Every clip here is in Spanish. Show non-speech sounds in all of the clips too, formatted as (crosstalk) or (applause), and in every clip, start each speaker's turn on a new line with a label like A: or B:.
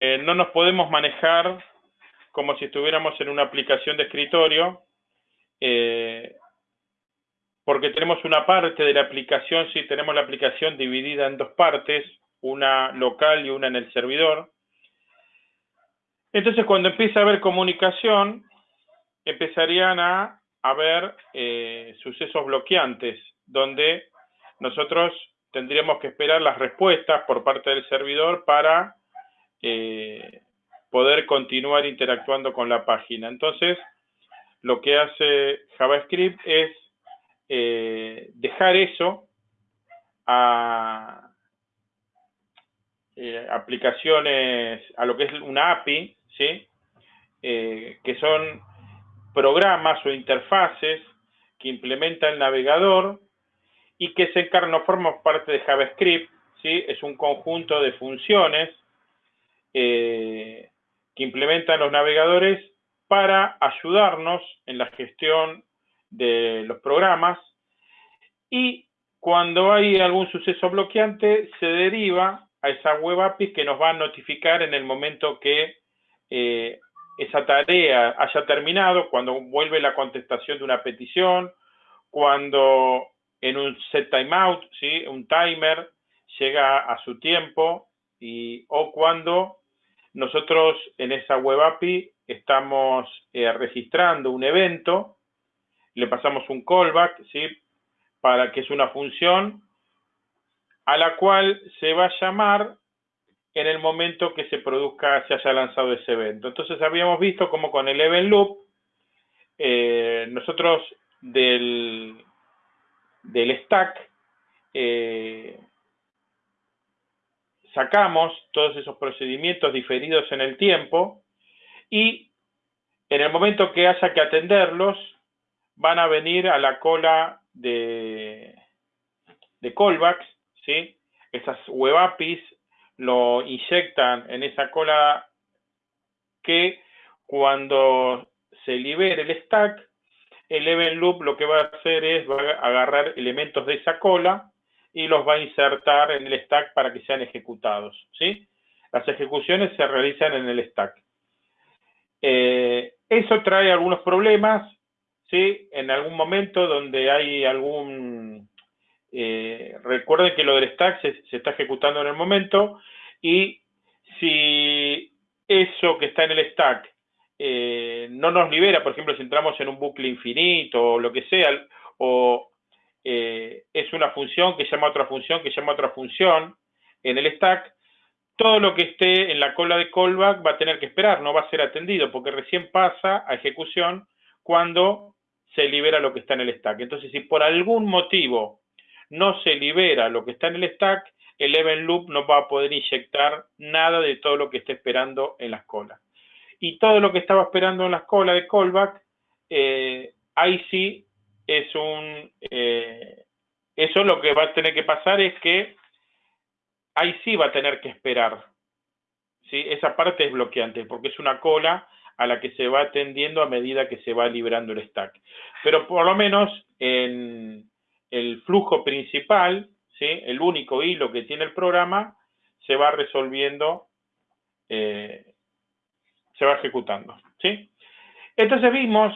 A: eh, no nos podemos manejar como si estuviéramos en una aplicación de escritorio, eh, porque tenemos una parte de la aplicación, sí, tenemos la aplicación dividida en dos partes, una local y una en el servidor. Entonces, cuando empieza a haber comunicación, empezarían a haber eh, sucesos bloqueantes, donde nosotros tendríamos que esperar las respuestas por parte del servidor para eh, poder continuar interactuando con la página. Entonces, lo que hace JavaScript es eh, dejar eso a eh, aplicaciones, a lo que es una API, ¿sí? que son programas o interfaces que implementa el navegador y que se encarga, no forma parte de JavaScript, ¿sí? es un conjunto de funciones eh, que implementan los navegadores para ayudarnos en la gestión de los programas y cuando hay algún suceso bloqueante se deriva a esa web API que nos va a notificar en el momento que eh, esa tarea haya terminado, cuando vuelve la contestación de una petición, cuando en un set timeout, ¿sí? un timer llega a su tiempo y, o cuando nosotros en esa web API estamos eh, registrando un evento, le pasamos un callback, ¿sí? para que es una función a la cual se va a llamar en el momento que se produzca, se haya lanzado ese evento. Entonces habíamos visto como con el event loop, eh, nosotros del, del stack, eh, sacamos todos esos procedimientos diferidos en el tiempo y en el momento que haya que atenderlos, van a venir a la cola de, de callbacks, ¿sí? Esas web APIs lo inyectan en esa cola que cuando se libere el stack, el event loop lo que va a hacer es va a agarrar elementos de esa cola y los va a insertar en el stack para que sean ejecutados. ¿sí? Las ejecuciones se realizan en el stack. Eh, eso trae algunos problemas, ¿sí? En algún momento donde hay algún... Eh, recuerden que lo del stack se, está ejecutando en el momento y si eso que está en el stack eh, no nos libera, por ejemplo, si entramos en un bucle infinito o lo que sea, o eh, es una función que llama a otra función, que llama a otra función en el stack, todo lo que esté en la cola de callback va a tener que esperar, no va a ser atendido, porque recién pasa a ejecución cuando se libera lo que está en el stack. Entonces, si por algún motivo no se libera lo que está en el stack, el event loop no va a poder inyectar nada de todo lo que esté esperando en las colas y todo lo que estaba esperando en la escuela de callback, eh, ahí sí es un... Eh, eso lo que va a tener que pasar es que ahí sí va a tener que esperar. ¿sí? Esa parte es bloqueante porque es una cola a la que se va atendiendo a medida que se va liberando el stack. Pero por lo menos en el flujo principal, ¿sí? el único hilo que tiene el programa, se va resolviendo eh, se va ejecutando. ¿sí? Entonces vimos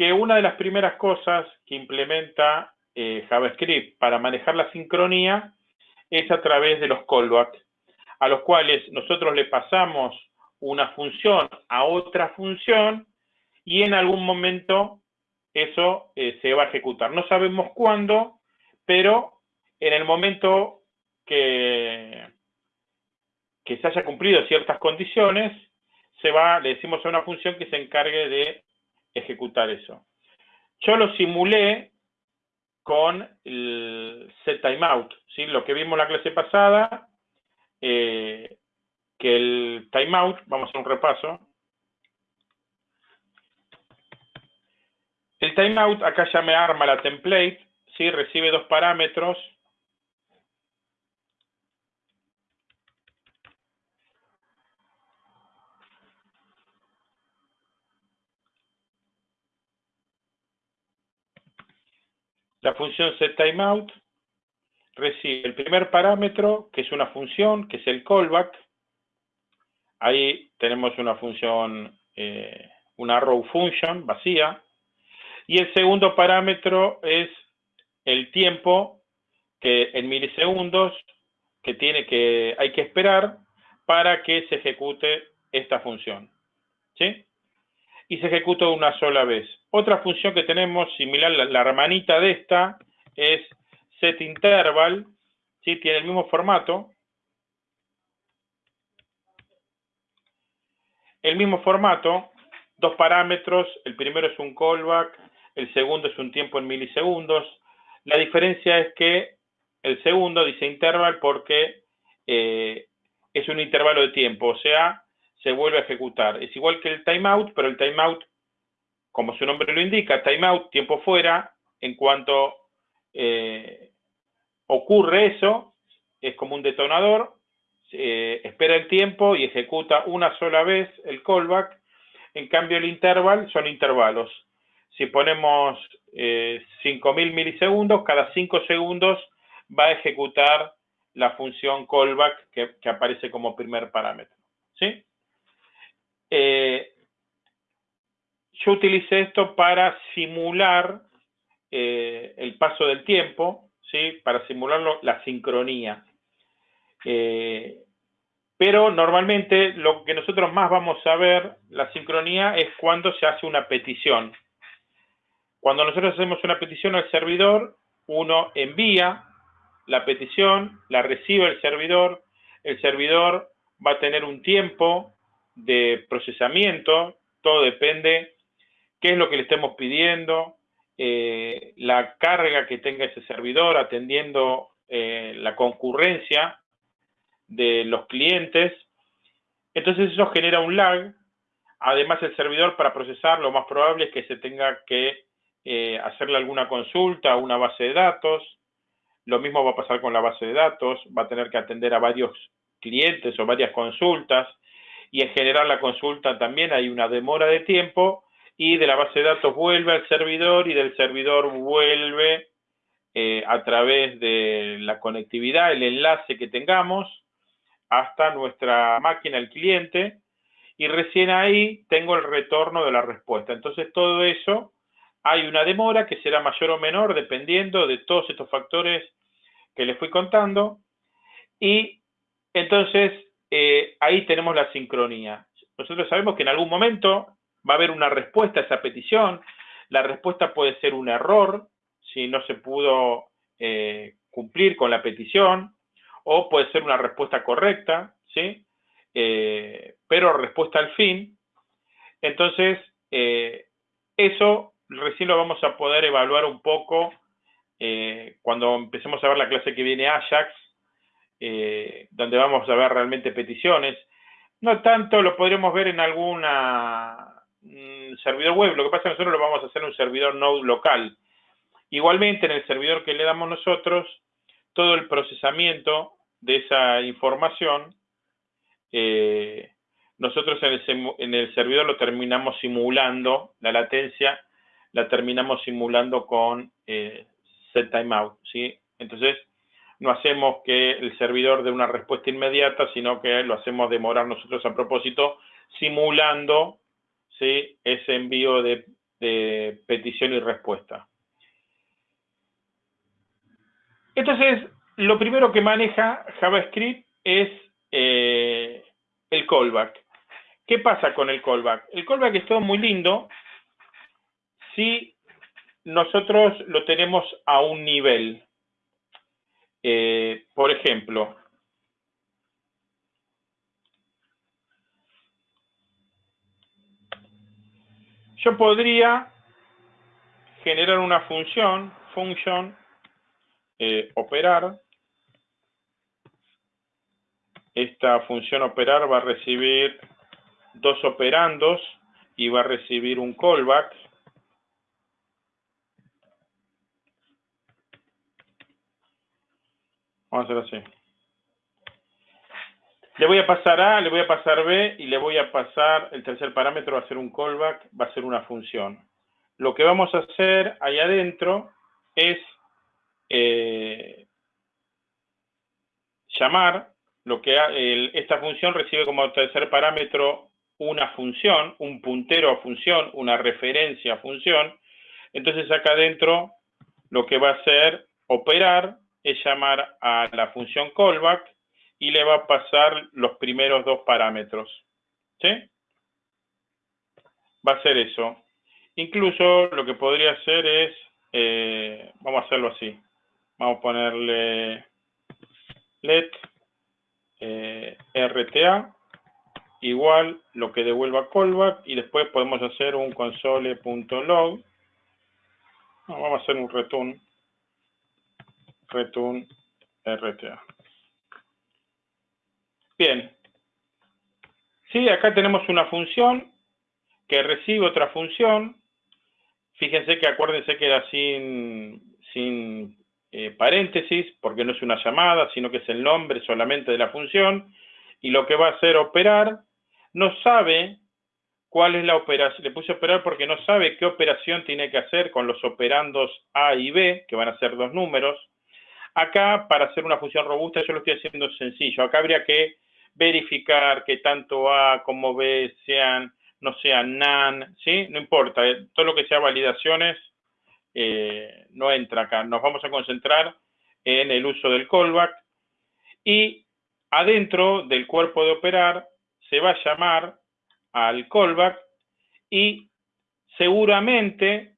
A: que una de las primeras cosas que implementa eh, JavaScript para manejar la sincronía es a través de los callbacks, a los cuales nosotros le pasamos una función a otra función y en algún momento eso eh, se va a ejecutar. No sabemos cuándo, pero en el momento que, que se haya cumplido ciertas condiciones, se va, le decimos a una función que se encargue de ejecutar eso. Yo lo simulé con el set timeout, ¿sí? lo que vimos la clase pasada, eh, que el timeout, vamos a hacer un repaso. El timeout, acá ya me arma la template, ¿sí? recibe dos parámetros, La función setTimeout recibe el primer parámetro, que es una función, que es el callback. ahí tenemos una función, eh, una row function vacía, y el segundo parámetro es el tiempo que en milisegundos que tiene que hay que esperar para que se ejecute esta función. ¿Sí? Y se ejecuta una sola vez. Otra función que tenemos similar, la, la hermanita de esta, es setInterval, ¿sí? tiene el mismo formato. El mismo formato, dos parámetros, el primero es un callback, el segundo es un tiempo en milisegundos. La diferencia es que el segundo dice interval porque eh, es un intervalo de tiempo, o sea, se vuelve a ejecutar. Es igual que el timeout, pero el timeout, como su nombre lo indica, timeout, tiempo fuera, en cuanto eh, ocurre eso, es como un detonador, eh, espera el tiempo y ejecuta una sola vez el callback. En cambio, el interval son intervalos. Si ponemos 5.000 milisegundos, cada 5 segundos va a ejecutar la función callback que, aparece como primer parámetro. ¿sí? Eh, yo utilicé esto para simular eh, el paso del tiempo, ¿sí? para simularlo la sincronía. Eh, pero normalmente lo que nosotros más vamos a ver, la sincronía, es cuando se hace una petición. Cuando nosotros hacemos una petición al servidor, uno envía la petición, la recibe el servidor, el servidor va a tener un tiempo de procesamiento, todo depende qué es lo que le estemos pidiendo, eh, la carga que tenga ese servidor atendiendo eh, la concurrencia de los clientes. Entonces eso genera un lag. Además el servidor para procesar lo más probable es que se tenga que eh, hacerle alguna consulta a una base de datos, lo mismo va a pasar con la base de datos, va a tener que atender a varios clientes o varias consultas y en general la consulta también hay una demora de tiempo y de la base de datos vuelve al servidor y del servidor vuelve eh, a través de la conectividad, el enlace que tengamos hasta nuestra máquina, el cliente, y recién ahí tengo el retorno de la respuesta. Entonces todo eso hay una demora que será mayor o menor dependiendo de todos estos factores que les fui contando. Y entonces eh, ahí tenemos la sincronía. Nosotros sabemos que en algún momento va a haber una respuesta a esa petición. La respuesta puede ser un error si no se pudo eh, cumplir con la petición o puede ser una respuesta correcta, ¿sí? Eh, pero respuesta al fin. Entonces, eso recién lo vamos a poder evaluar un poco cuando empecemos a ver la clase que viene Ajax, eh, donde vamos a ver realmente peticiones. No tanto lo podremos ver en alguna mm, servidor web, lo que pasa es que nosotros lo vamos a hacer en un servidor node local. Igualmente, en el servidor que le damos nosotros, todo el procesamiento de esa información, eh, nosotros en el, en el servidor lo terminamos simulando, la latencia la terminamos simulando con eh, set timeout, ¿sí? Entonces, no hacemos que el servidor dé una respuesta inmediata, sino que lo hacemos demorar nosotros a propósito, simulando ese envío de, petición y respuesta. Entonces, lo primero que maneja JavaScript es eh, el callback. ¿Qué pasa con el callback? El callback es todo muy lindo, si nosotros lo tenemos a un nivel. Eh, por ejemplo, yo podría generar una función, function, eh, operar. Esta función operar va a recibir dos operandos y va a recibir un callback. Vamos a hacer así. Le voy a pasar A, le voy a pasar B y le voy a pasar, el tercer parámetro va a ser un callback, va a ser una función. Lo que vamos a hacer ahí adentro es eh, llamar lo que esta función recibe como tercer parámetro una función, un puntero a función, una referencia a función. Entonces acá adentro lo que va a hacer operar es llamar a la función callback y le va a pasar los primeros dos parámetros. ¿Sí? Va a hacer eso. Incluso lo que podría hacer es, eh, vamos a hacerlo así. Vamos a ponerle let eh, RTA igual lo que devuelva callback y después podemos hacer un console.log. vamos a hacer un return return RTA. Bien. Sí, acá tenemos una función que recibe otra función. Fíjense que acuérdense que era sin, sin eh, paréntesis, porque no es una llamada, sino que es el nombre solamente de la función. Y lo que va a hacer operar, no sabe cuál es la operación. Le puse operar porque no sabe qué operación tiene que hacer con los operandos A y B, que van a ser dos números. Acá, para hacer una función robusta, yo lo estoy haciendo sencillo. Acá habría que verificar que tanto A como B sean, no sean NaN, ¿sí? No importa, eh, todo lo que sea validaciones eh, no entra acá. Nos vamos a concentrar en el uso del callback y adentro del cuerpo de operar se va a llamar al callback y seguramente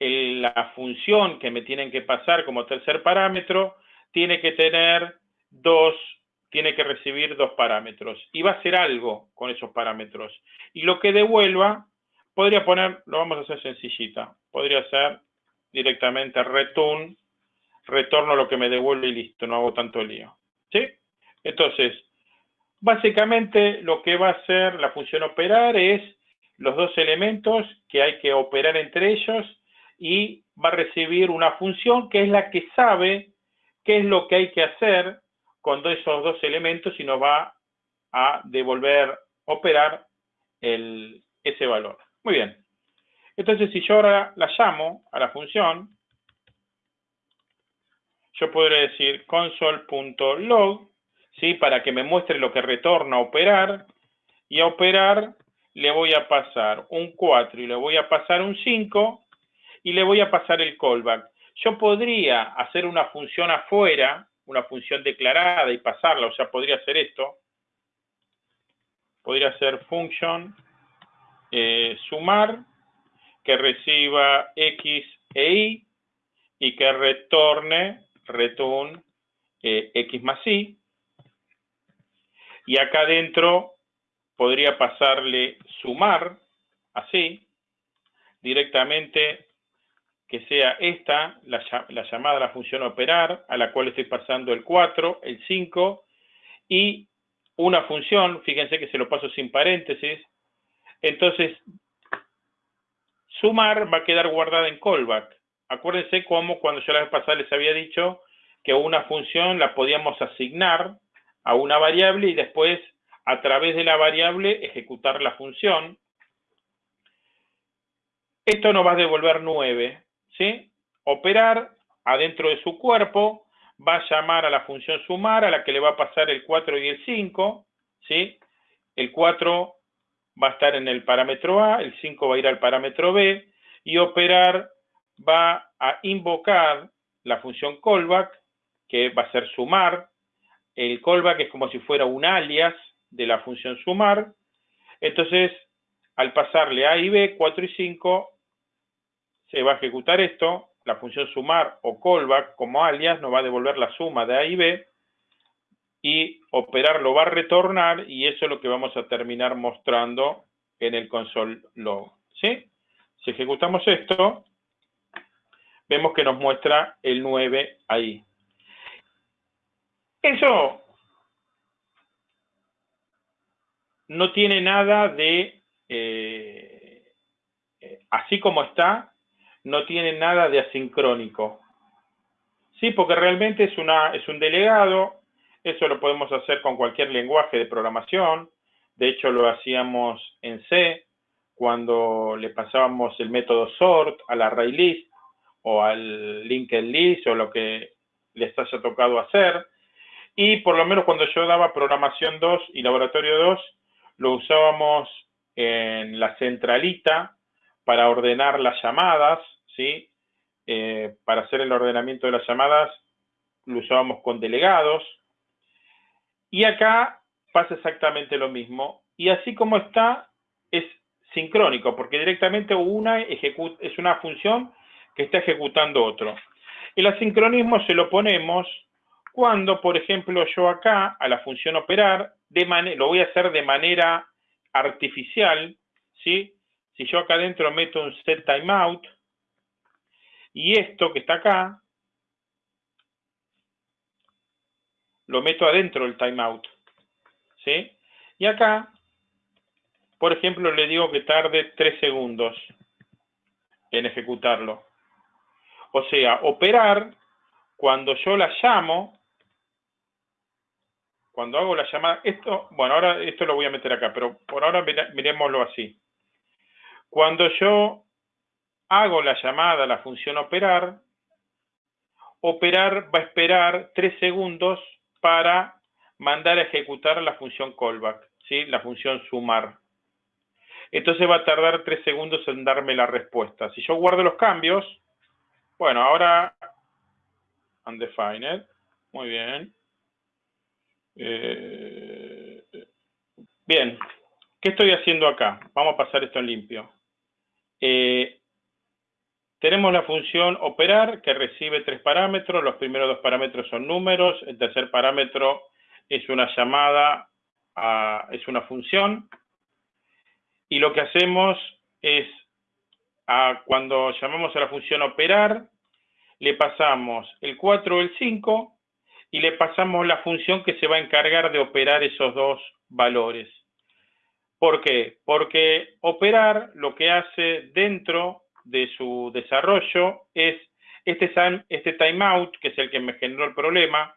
A: la función que me tienen que pasar como tercer parámetro tiene que tener dos tiene que recibir dos parámetros y va a hacer algo con esos parámetros. Y lo que devuelva, podría poner, lo vamos a hacer sencillita, podría ser directamente return, retorno lo que me devuelve y listo, no hago tanto lío. ¿Sí? Entonces, básicamente lo que va a hacer la función operar es los dos elementos que hay que operar entre ellos y va a recibir una función que es la que sabe qué es lo que hay que hacer con esos dos elementos y nos va a devolver, operar ese valor. Muy bien. Entonces, si yo ahora la llamo a la función, yo podré decir console.log, ¿sí? Para que me muestre lo que retorna a operar, y a operar le voy a pasar un 4 y le voy a pasar un 5 y le voy a pasar el callback. Yo podría hacer una función afuera una función declarada y pasarla, o sea, podría ser esto. Podría ser function eh, sumar que reciba x e y y que retorne return eh, x más y. Y acá adentro podría pasarle sumar, así, directamente que sea esta, la, llamada a la función operar, a la cual estoy pasando el 4, el 5, y una función, fíjense que se lo paso sin paréntesis, entonces sumar va a quedar guardada en callback. Acuérdense cómo cuando yo la vez pasada les había dicho que una función la podíamos asignar a una variable y después a través de la variable ejecutar la función. Esto nos va a devolver 9. Operar adentro de su cuerpo va a llamar a la función sumar, a la que le va a pasar el 4 y el 5, ¿sí? El 4 va a estar en el parámetro A, el 5 va a ir al parámetro B, y operar va a invocar la función callback, que va a ser sumar. El callback es como si fuera un alias de la función sumar. Entonces, al pasarle A y B, 4 y 5, se va a ejecutar esto, la función sumar o callback como alias nos va a devolver la suma de A y B y operar lo va a retornar y eso es lo que vamos a terminar mostrando en el console log. ¿sí? Si ejecutamos esto, vemos que nos muestra el 9 ahí. Eso no tiene nada de, eh, eh, así como está, no tiene nada de asincrónico. Sí, porque realmente es, una, es un delegado, eso lo podemos hacer con cualquier lenguaje de programación, de hecho lo hacíamos en C, cuando le pasábamos el método sort al array list o al linked list o lo que les haya tocado hacer. Y por lo menos cuando yo daba programación 2 y laboratorio 2, lo usábamos en la centralita para ordenar las llamadas, ¿sí? Eh, para hacer el ordenamiento de las llamadas lo usábamos con delegados. Y acá pasa exactamente lo mismo. Y así como está, es sincrónico, porque directamente una es una función que está ejecutando otro. El asincronismo se lo ponemos cuando, por ejemplo, yo acá a la función operar, de lo voy a hacer de manera artificial, ¿sí? Si yo acá adentro meto un set timeout, y esto que está acá, lo meto adentro del timeout, ¿sí? Y acá, por ejemplo, le digo que tarde 3 segundos en ejecutarlo. O sea, operar, cuando yo la llamo, cuando hago la llamada, esto, bueno, ahora esto lo voy a meter acá, pero por ahora miremoslo así. Cuando yo hago la llamada a la función operar, operar va a esperar 3 segundos para mandar a ejecutar la función callback, ¿sí? la función sumar. Entonces va a tardar 3 segundos en darme la respuesta. Si yo guardo los cambios, bueno, ahora undefined, muy bien. Eh, bien, ¿qué estoy haciendo acá? Vamos a pasar esto en limpio. Eh, tenemos la función operar que recibe tres parámetros. Los primeros dos parámetros son números. El tercer parámetro es una llamada, a, es una función. Y lo que hacemos es, cuando llamamos a la función operar, le pasamos el 4 o el 5 y le pasamos la función que se va a encargar de operar esos dos valores. ¿Por qué? Porque operar lo que hace dentro de su desarrollo es este, este timeout, que es el que me generó el problema,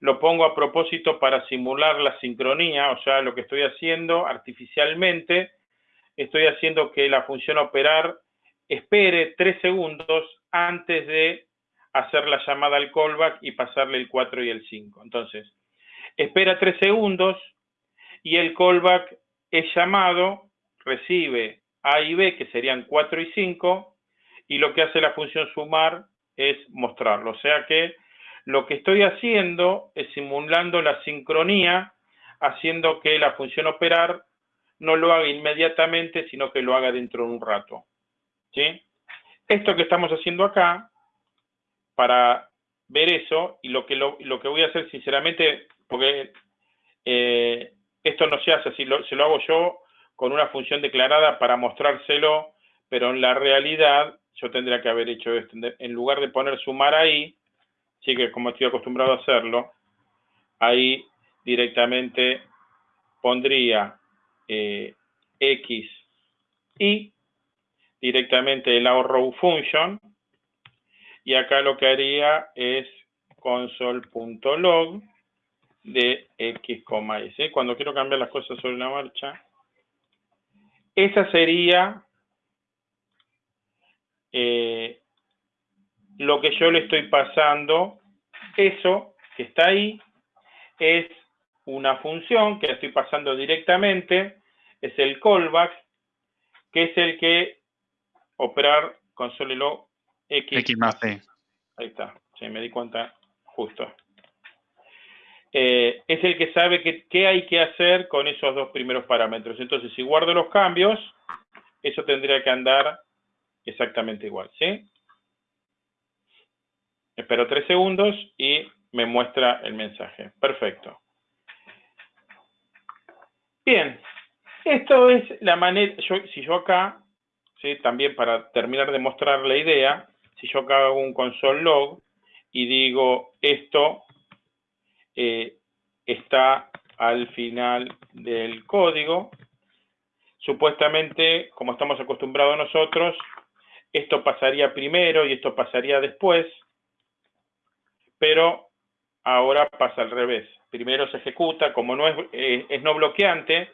A: lo pongo a propósito para simular la sincronía, o sea, lo que estoy haciendo artificialmente, estoy haciendo que la función operar espere tres segundos antes de hacer la llamada al callback y pasarle el 4 y el 5. Entonces, espera tres segundos y el callback es llamado, recibe A y B, que serían 4 y 5, y lo que hace la función sumar es mostrarlo. O sea que lo que estoy haciendo es simulando la sincronía, haciendo que la función operar no lo haga inmediatamente, sino que lo haga dentro de un rato. ¿sí? Esto que estamos haciendo acá, para ver eso, y lo que, lo, que voy a hacer sinceramente, porque eh, esto no se hace así, se lo hago yo con una función declarada para mostrárselo, pero en la realidad yo tendría que haber hecho esto. En lugar de poner sumar ahí, sí que como estoy acostumbrado a hacerlo, ahí directamente pondría eh, x y directamente el row function y acá lo que haría es console.log de x, y. Cuando quiero cambiar las cosas sobre la marcha, esa sería eh, lo que yo le estoy pasando, eso que está ahí, es una función que estoy pasando directamente, es el callback, que es el que operar console.log x,
B: x más c.
A: Ahí está, sí, me di cuenta justo. Eh, es el que sabe qué hay que hacer con esos dos primeros parámetros. Entonces, si guardo los cambios, eso tendría que andar exactamente igual, ¿sí? Espero tres segundos y me muestra el mensaje. Perfecto. Bien, esto es la manera, si yo acá, ¿sí? también para terminar de mostrar la idea, si yo acá hago un console log y digo esto eh, está al final del código. Supuestamente, como estamos acostumbrados nosotros, esto pasaría primero y esto pasaría después, pero ahora pasa al revés. Primero se ejecuta, como no es, eh, es no bloqueante,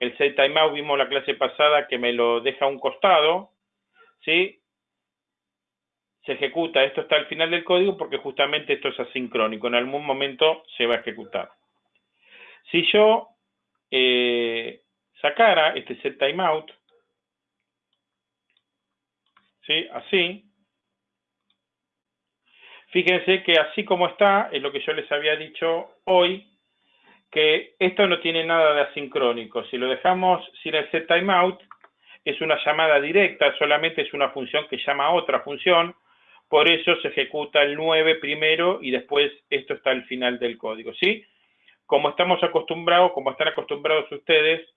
A: el set timeout vimos la clase pasada que me lo deja a un costado, ¿sí? Se ejecuta, esto está al final del código porque justamente esto es asincrónico, en algún momento se va a ejecutar. Si yo eh, sacara este set timeout, ¿sí? así, fíjense que así como está, es lo que yo les había dicho hoy, que esto no tiene nada de asincrónico. Si lo dejamos sin el set timeout, es una llamada directa, solamente es una función que llama a otra función, por eso se ejecuta el 9 primero y después esto está al final del código, ¿sí? Como estamos acostumbrados, como están acostumbrados ustedes,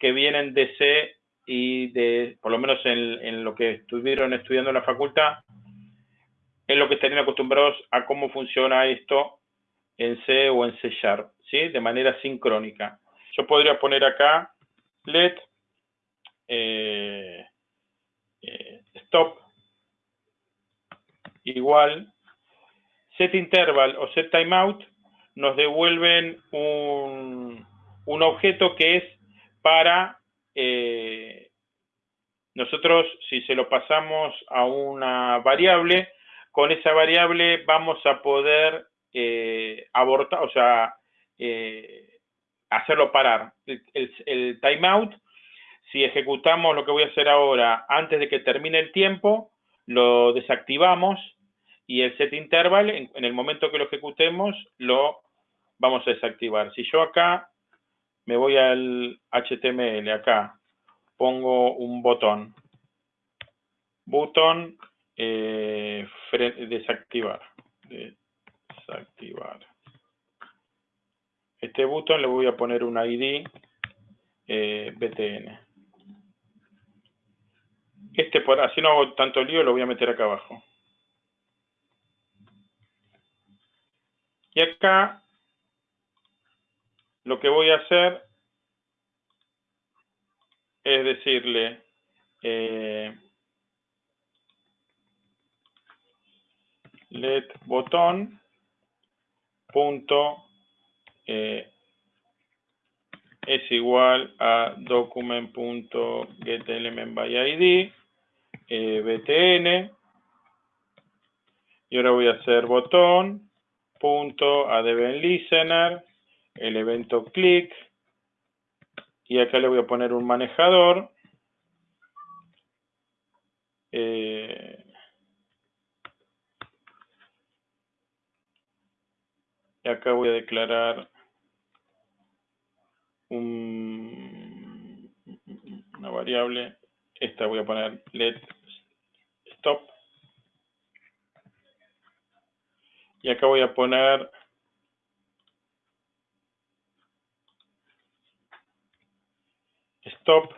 A: que vienen de C y de, por lo menos en, lo que estuvieron estudiando en la facultad, en lo que estarían acostumbrados a cómo funciona esto en C o en C Sharp, ¿sí? De manera sincrónica. Yo podría poner acá let eh, eh, stop igual set interval o set timeout nos devuelven un, un objeto que es para eh, nosotros si se lo pasamos a una variable con esa variable vamos a poder eh, abortar, o sea, eh, hacerlo parar. El, timeout, si ejecutamos lo que voy a hacer ahora antes de que termine el tiempo, lo desactivamos y el set interval, en, el momento que lo ejecutemos, lo vamos a desactivar. Si yo acá me voy al HTML, acá, pongo un botón. Botón eh, desactivar. Desactivar. Este botón le voy a poner un ID eh, BTN. Este, por así no hago tanto lío, lo voy a meter acá abajo. Y acá lo que voy a hacer es decirle eh, let botón punto eh, es igual a document.getElementById eh, btn. Y ahora voy a hacer botón punto listener, el evento click, y acá le voy a poner un manejador. Eh, y acá voy a declarar un, una variable, esta voy a poner let stop Y acá voy a poner stop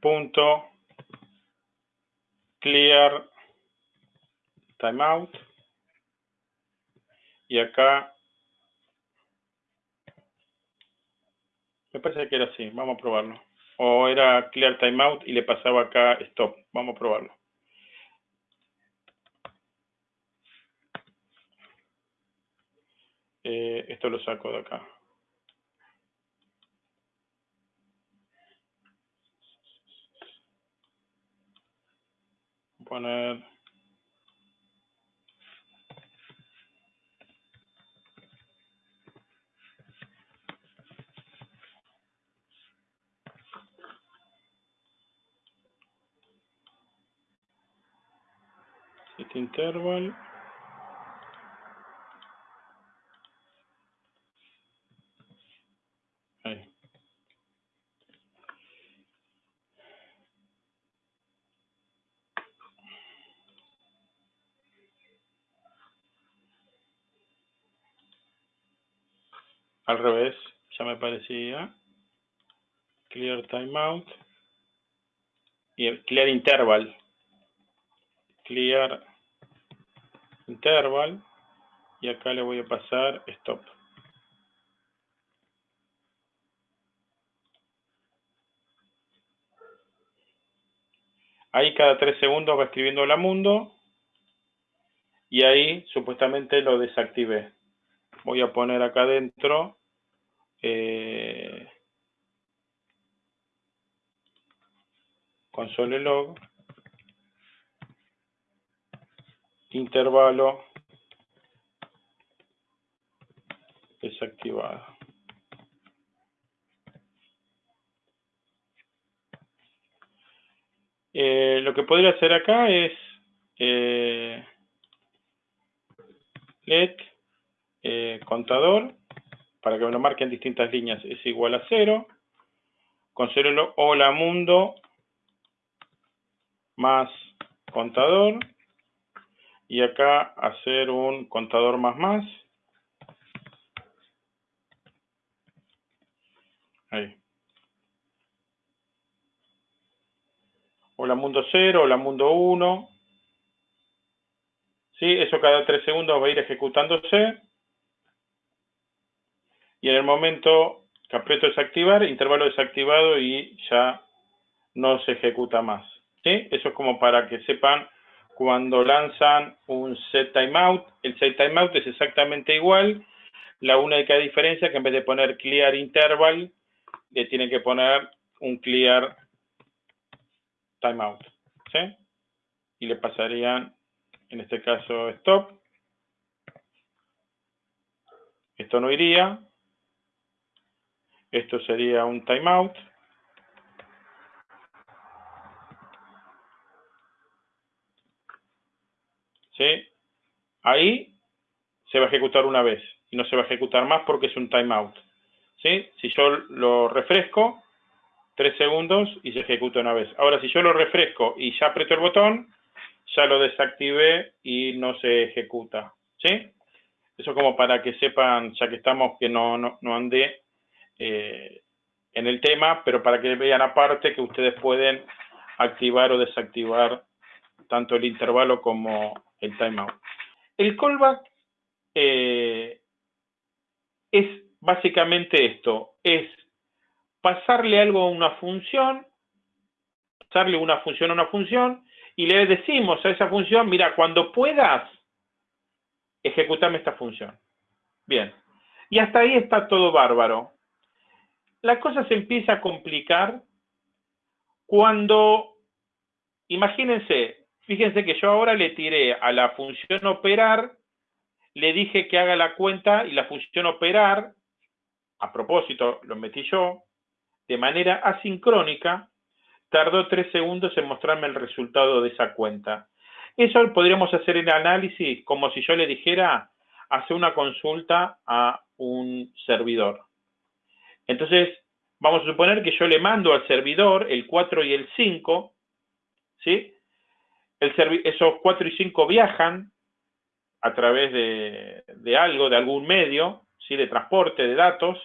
A: punto clear timeout. Y acá me parece que era así, vamos a probarlo. O era clear timeout y le pasaba acá stop, vamos a probarlo Eh, esto lo saco de acá. Poner este interval al revés, ya me parecía. Clear timeout. Y el clear interval. Clear interval. Y acá le voy a pasar stop. Ahí cada tres segundos va escribiendo la mundo. Y ahí supuestamente lo desactivé voy a poner acá adentro eh, console log intervalo desactivado. Eh, lo que podría hacer acá es eh, let eh, contador, para que me lo marque en distintas líneas, es igual a cero. Considero hola mundo más contador. Y acá hacer un contador más más. Ahí. Hola mundo 0, hola mundo 1. ¿Sí? Eso cada 3 segundos va a ir ejecutándose. Y en el momento que aprieto desactivar, intervalo desactivado y ya no se ejecuta más. ¿Sí? Eso es como para que sepan cuando lanzan un set timeout. El set timeout es exactamente igual. La única diferencia es que en vez de poner clear interval, le tienen que poner un clear timeout. ¿Sí? Y le pasarían, en este caso, stop. Esto no iría. Esto sería un timeout. ¿Sí? Ahí se va a ejecutar una vez y no se va a ejecutar más porque es un timeout. ¿Sí? Si yo lo refresco, tres segundos y se ejecuta una vez. Ahora, si yo lo refresco y ya aprieto el botón, ya lo desactivé y no se ejecuta. ¿Sí? Eso como para que sepan, ya que estamos, que no, no, no andé eh, en el tema, pero para que vean aparte que ustedes pueden activar o desactivar tanto el intervalo como el timeout. El callback eh, es básicamente esto, es pasarle algo a una función, pasarle una función a una función, y le decimos a esa función, mira, cuando puedas, ejecutame esta función. Bien. Y hasta ahí está todo bárbaro. La cosa se empieza a complicar cuando, imagínense, Fíjense que yo ahora le tiré a la función operar, le dije que haga la cuenta y la función operar, a propósito, lo metí yo, de manera asincrónica, tardó tres segundos en mostrarme el resultado de esa cuenta. Eso podríamos hacer el análisis como si yo le dijera, hace una consulta a un servidor. Entonces, vamos a suponer que yo le mando al servidor el 4 y el 5, ¿sí? esos 4 y 5 viajan a través de, algo, de algún medio, ¿sí? de transporte de datos,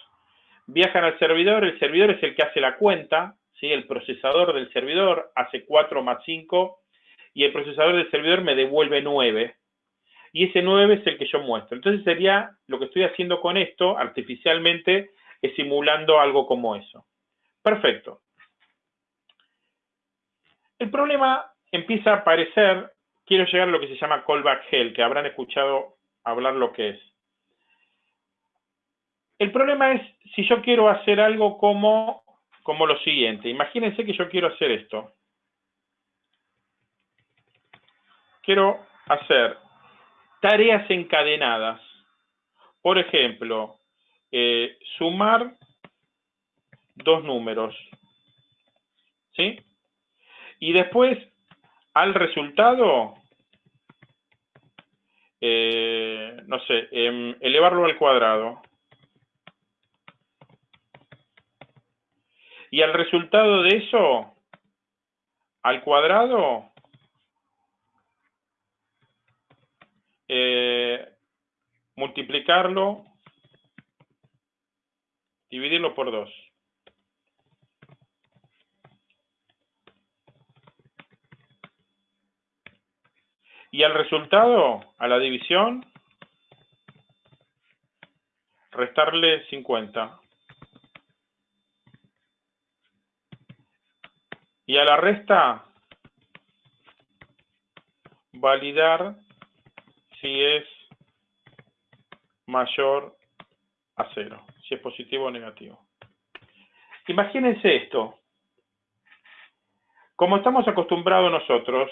A: viajan al servidor, el servidor es el que hace la cuenta, ¿sí? el procesador del servidor hace 4 más 5 y el procesador del servidor me devuelve 9. Y ese 9 es el que yo muestro. Entonces sería, lo que estoy haciendo con esto, artificialmente, simulando algo como eso. Perfecto. El problema empieza a aparecer, quiero llegar a lo que se llama callback hell, que habrán escuchado hablar lo que es. El problema es si yo quiero hacer algo como, como lo siguiente. Imagínense que yo quiero hacer esto. Quiero hacer tareas encadenadas. Por ejemplo, eh, sumar dos números. ¿Sí? Y después al resultado, eh, no sé, em, elevarlo al cuadrado. Y al resultado de eso, al cuadrado, eh, multiplicarlo, dividirlo por 2. Y al resultado, a la división, restarle 50. Y a la resta, validar si es mayor a cero, si es positivo o negativo. Imagínense esto. Como estamos acostumbrados nosotros,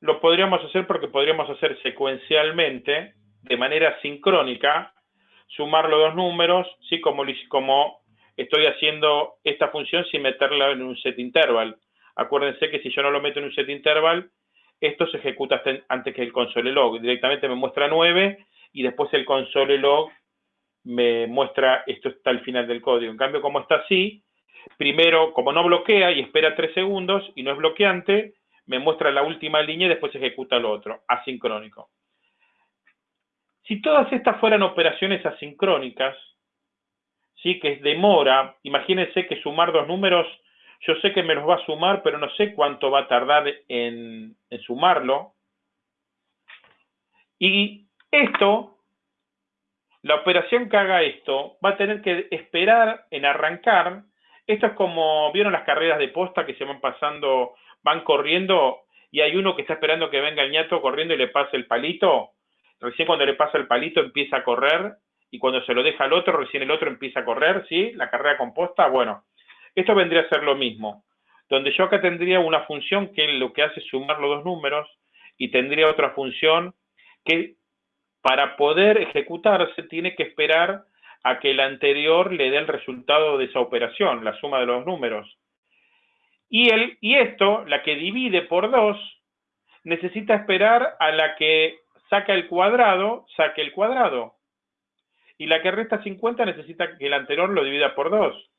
A: lo podríamos hacer porque podríamos hacer secuencialmente, de manera sincrónica, sumar los dos números, ¿sí? como, estoy haciendo esta función sin meterla en un set interval. Acuérdense que si yo no lo meto en un set interval, esto se ejecuta antes que el console log. Directamente me muestra 9 y después el console log me muestra esto está al final del código. En cambio, como está así, primero, como no bloquea y espera 3 segundos y no es bloqueante, me muestra la última línea y después ejecuta lo otro, asincrónico. Si todas estas fueran operaciones asincrónicas, ¿sí? que es demora, imagínense que sumar dos números, yo sé que me los va a sumar, pero no sé cuánto va a tardar en sumarlo. Y esto, la operación que haga esto, va a tener que esperar en arrancar. Esto es como, ¿vieron las carreras de posta que se van pasando van corriendo y hay uno que está esperando que venga el ñato corriendo y le pase el palito. Recién cuando le pasa el palito empieza a correr y cuando se lo deja al otro, recién el otro empieza a correr, ¿sí? La carrera composta, bueno, esto vendría a ser lo mismo. Donde yo acá tendría una función que lo que hace es sumar los dos números y tendría otra función que para poder ejecutarse tiene que esperar a que el anterior le dé el resultado de esa operación, la suma de los números. Y, el, y esto, la que divide por 2, necesita esperar a la que saca el cuadrado, saque el cuadrado. Y la que resta 50 necesita que el anterior lo divida por 2.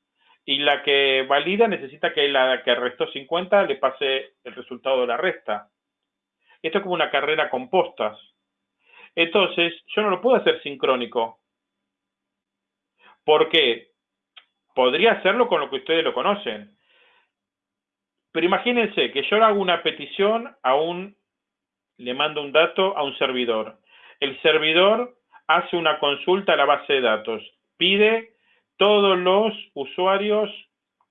A: Y la que valida necesita que la que restó 50 le pase el resultado de la resta. Esto es como una carrera con postas. Entonces, yo no lo puedo hacer sincrónico. ¿Por qué? Podría hacerlo con lo que ustedes lo conocen. Pero imagínense que yo hago una petición a un, le mando un dato a un servidor. El servidor hace una consulta a la base de datos, pide todos los usuarios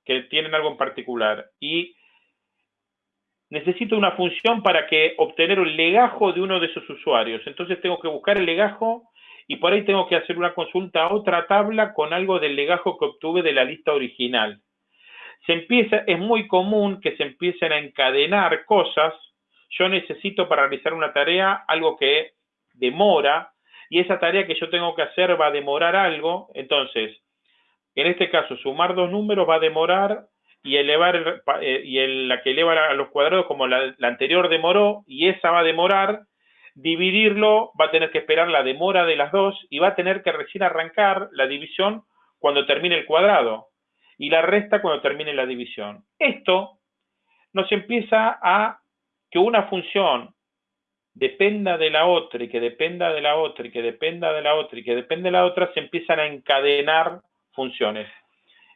A: que tienen algo en particular y necesito una función para que obtener el legajo de uno de esos usuarios. Entonces tengo que buscar el legajo y por ahí tengo que hacer una consulta a otra tabla con algo del legajo que obtuve de la lista original se empieza, es muy común que se empiecen a encadenar cosas. Yo necesito para realizar una tarea algo que demora y esa tarea que yo tengo que hacer va a demorar algo. Entonces, en este caso, sumar dos números va a demorar y elevar eh, y la que eleva a los cuadrados como la, la anterior demoró y esa va a demorar. Dividirlo va a tener que esperar la demora de las dos y va a tener que recién arrancar la división cuando termine el cuadrado y la resta cuando termine la división. Esto nos empieza a que una función dependa de la otra y que dependa de la otra y que dependa de la otra y que dependa de la otra, se empiezan a encadenar funciones.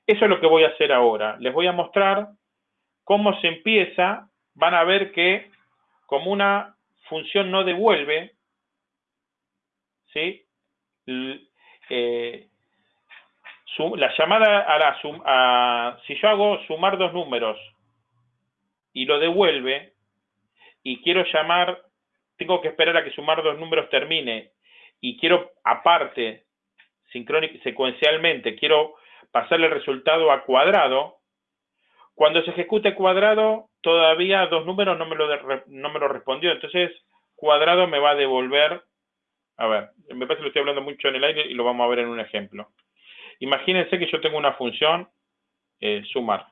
A: Eso es lo que voy a hacer ahora. Les voy a mostrar cómo se empieza. Van a ver que como una función no devuelve, ¿sí? Eh, la llamada a la si yo hago sumar dos números y lo devuelve y quiero llamar, tengo que esperar a que sumar dos números termine y quiero aparte, secuencialmente, quiero pasarle el resultado a cuadrado, cuando se ejecute cuadrado, todavía dos números no me lo, no me lo respondió. Entonces, cuadrado me va a devolver, a ver, me parece que lo estoy hablando mucho en el aire y lo vamos a ver en un ejemplo. Imagínense que yo tengo una función eh, sumar.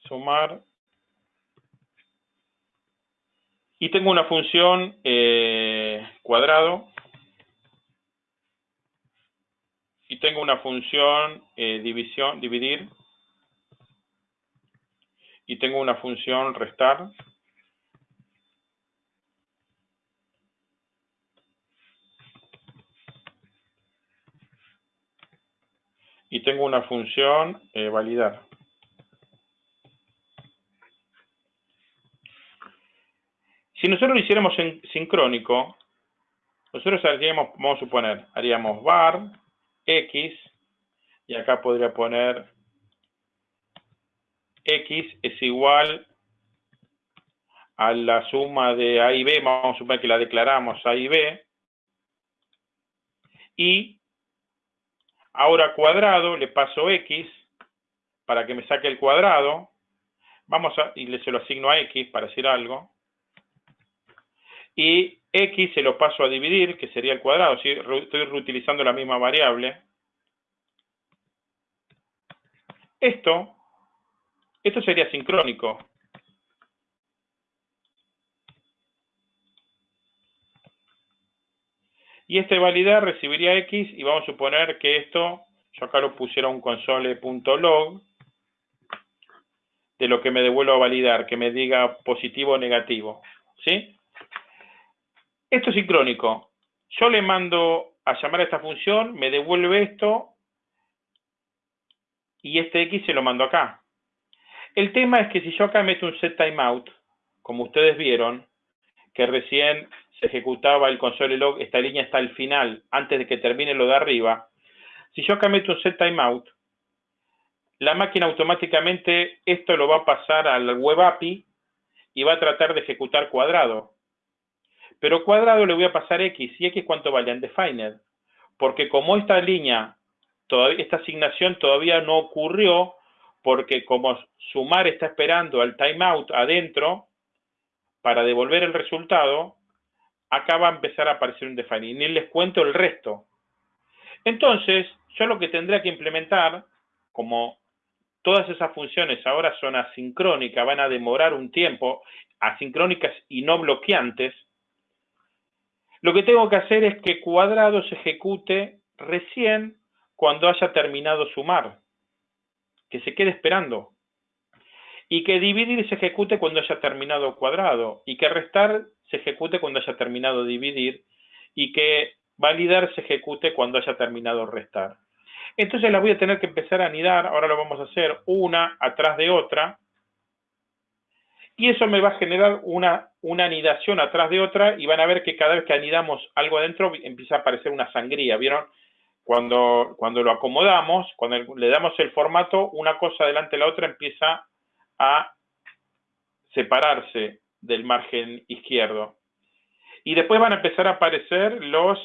A: Sumar. Y tengo una función eh, cuadrado. Y tengo una función eh, división, dividir. Y tengo una función restar. y tengo una función eh, validar. Si nosotros lo hiciéramos en sincrónico, nosotros haríamos, vamos a suponer, haríamos var x, y acá podría poner x es igual a la suma de A y B, vamos a suponer que la declaramos A y B, y Ahora cuadrado, le paso x para que me saque el cuadrado. Vamos a, y le se lo asigno a x para decir algo. Y x se lo paso a dividir, que sería el cuadrado. Estoy reutilizando la misma variable. Esto, esto sería sincrónico. Y este validar recibiría X y vamos a suponer que esto, yo acá lo pusiera un console.log de lo que me devuelvo a validar, que me diga positivo o negativo. ¿Sí? Esto es sincrónico. Yo le mando a llamar a esta función, me devuelve esto y este X se lo mando acá. El tema es que si yo acá meto un set timeout, como ustedes vieron, que recién se ejecutaba el console log, esta línea está al final, antes de que termine lo de arriba. Si yo acá meto un set timeout, la máquina automáticamente esto lo va a pasar al web API y va a tratar de ejecutar cuadrado. Pero cuadrado le voy a pasar X. ¿Y X cuánto vale? Undefined. Porque como esta línea, esta asignación todavía no ocurrió, porque como sumar está esperando al timeout adentro para devolver el resultado, acá va a empezar a aparecer un define. Y ni les cuento el resto. Entonces, yo lo que tendría que implementar, como todas esas funciones ahora son asincrónicas, van a demorar un tiempo, asincrónicas y no bloqueantes, lo que tengo que hacer es que cuadrado se ejecute recién cuando haya terminado sumar, que se quede esperando, y que dividir se ejecute cuando haya terminado cuadrado, y que restar se ejecute cuando haya terminado dividir y que validar se ejecute cuando haya terminado restar. Entonces las voy a tener que empezar a anidar, ahora lo vamos a hacer una atrás de otra, y eso me va a generar una, una anidación atrás de otra, y van a ver que cada vez que anidamos algo adentro empieza a aparecer una sangría, ¿vieron? Cuando, cuando lo acomodamos, cuando le damos el formato, una cosa delante de la otra empieza a separarse del margen izquierdo. Y después van a empezar a aparecer los,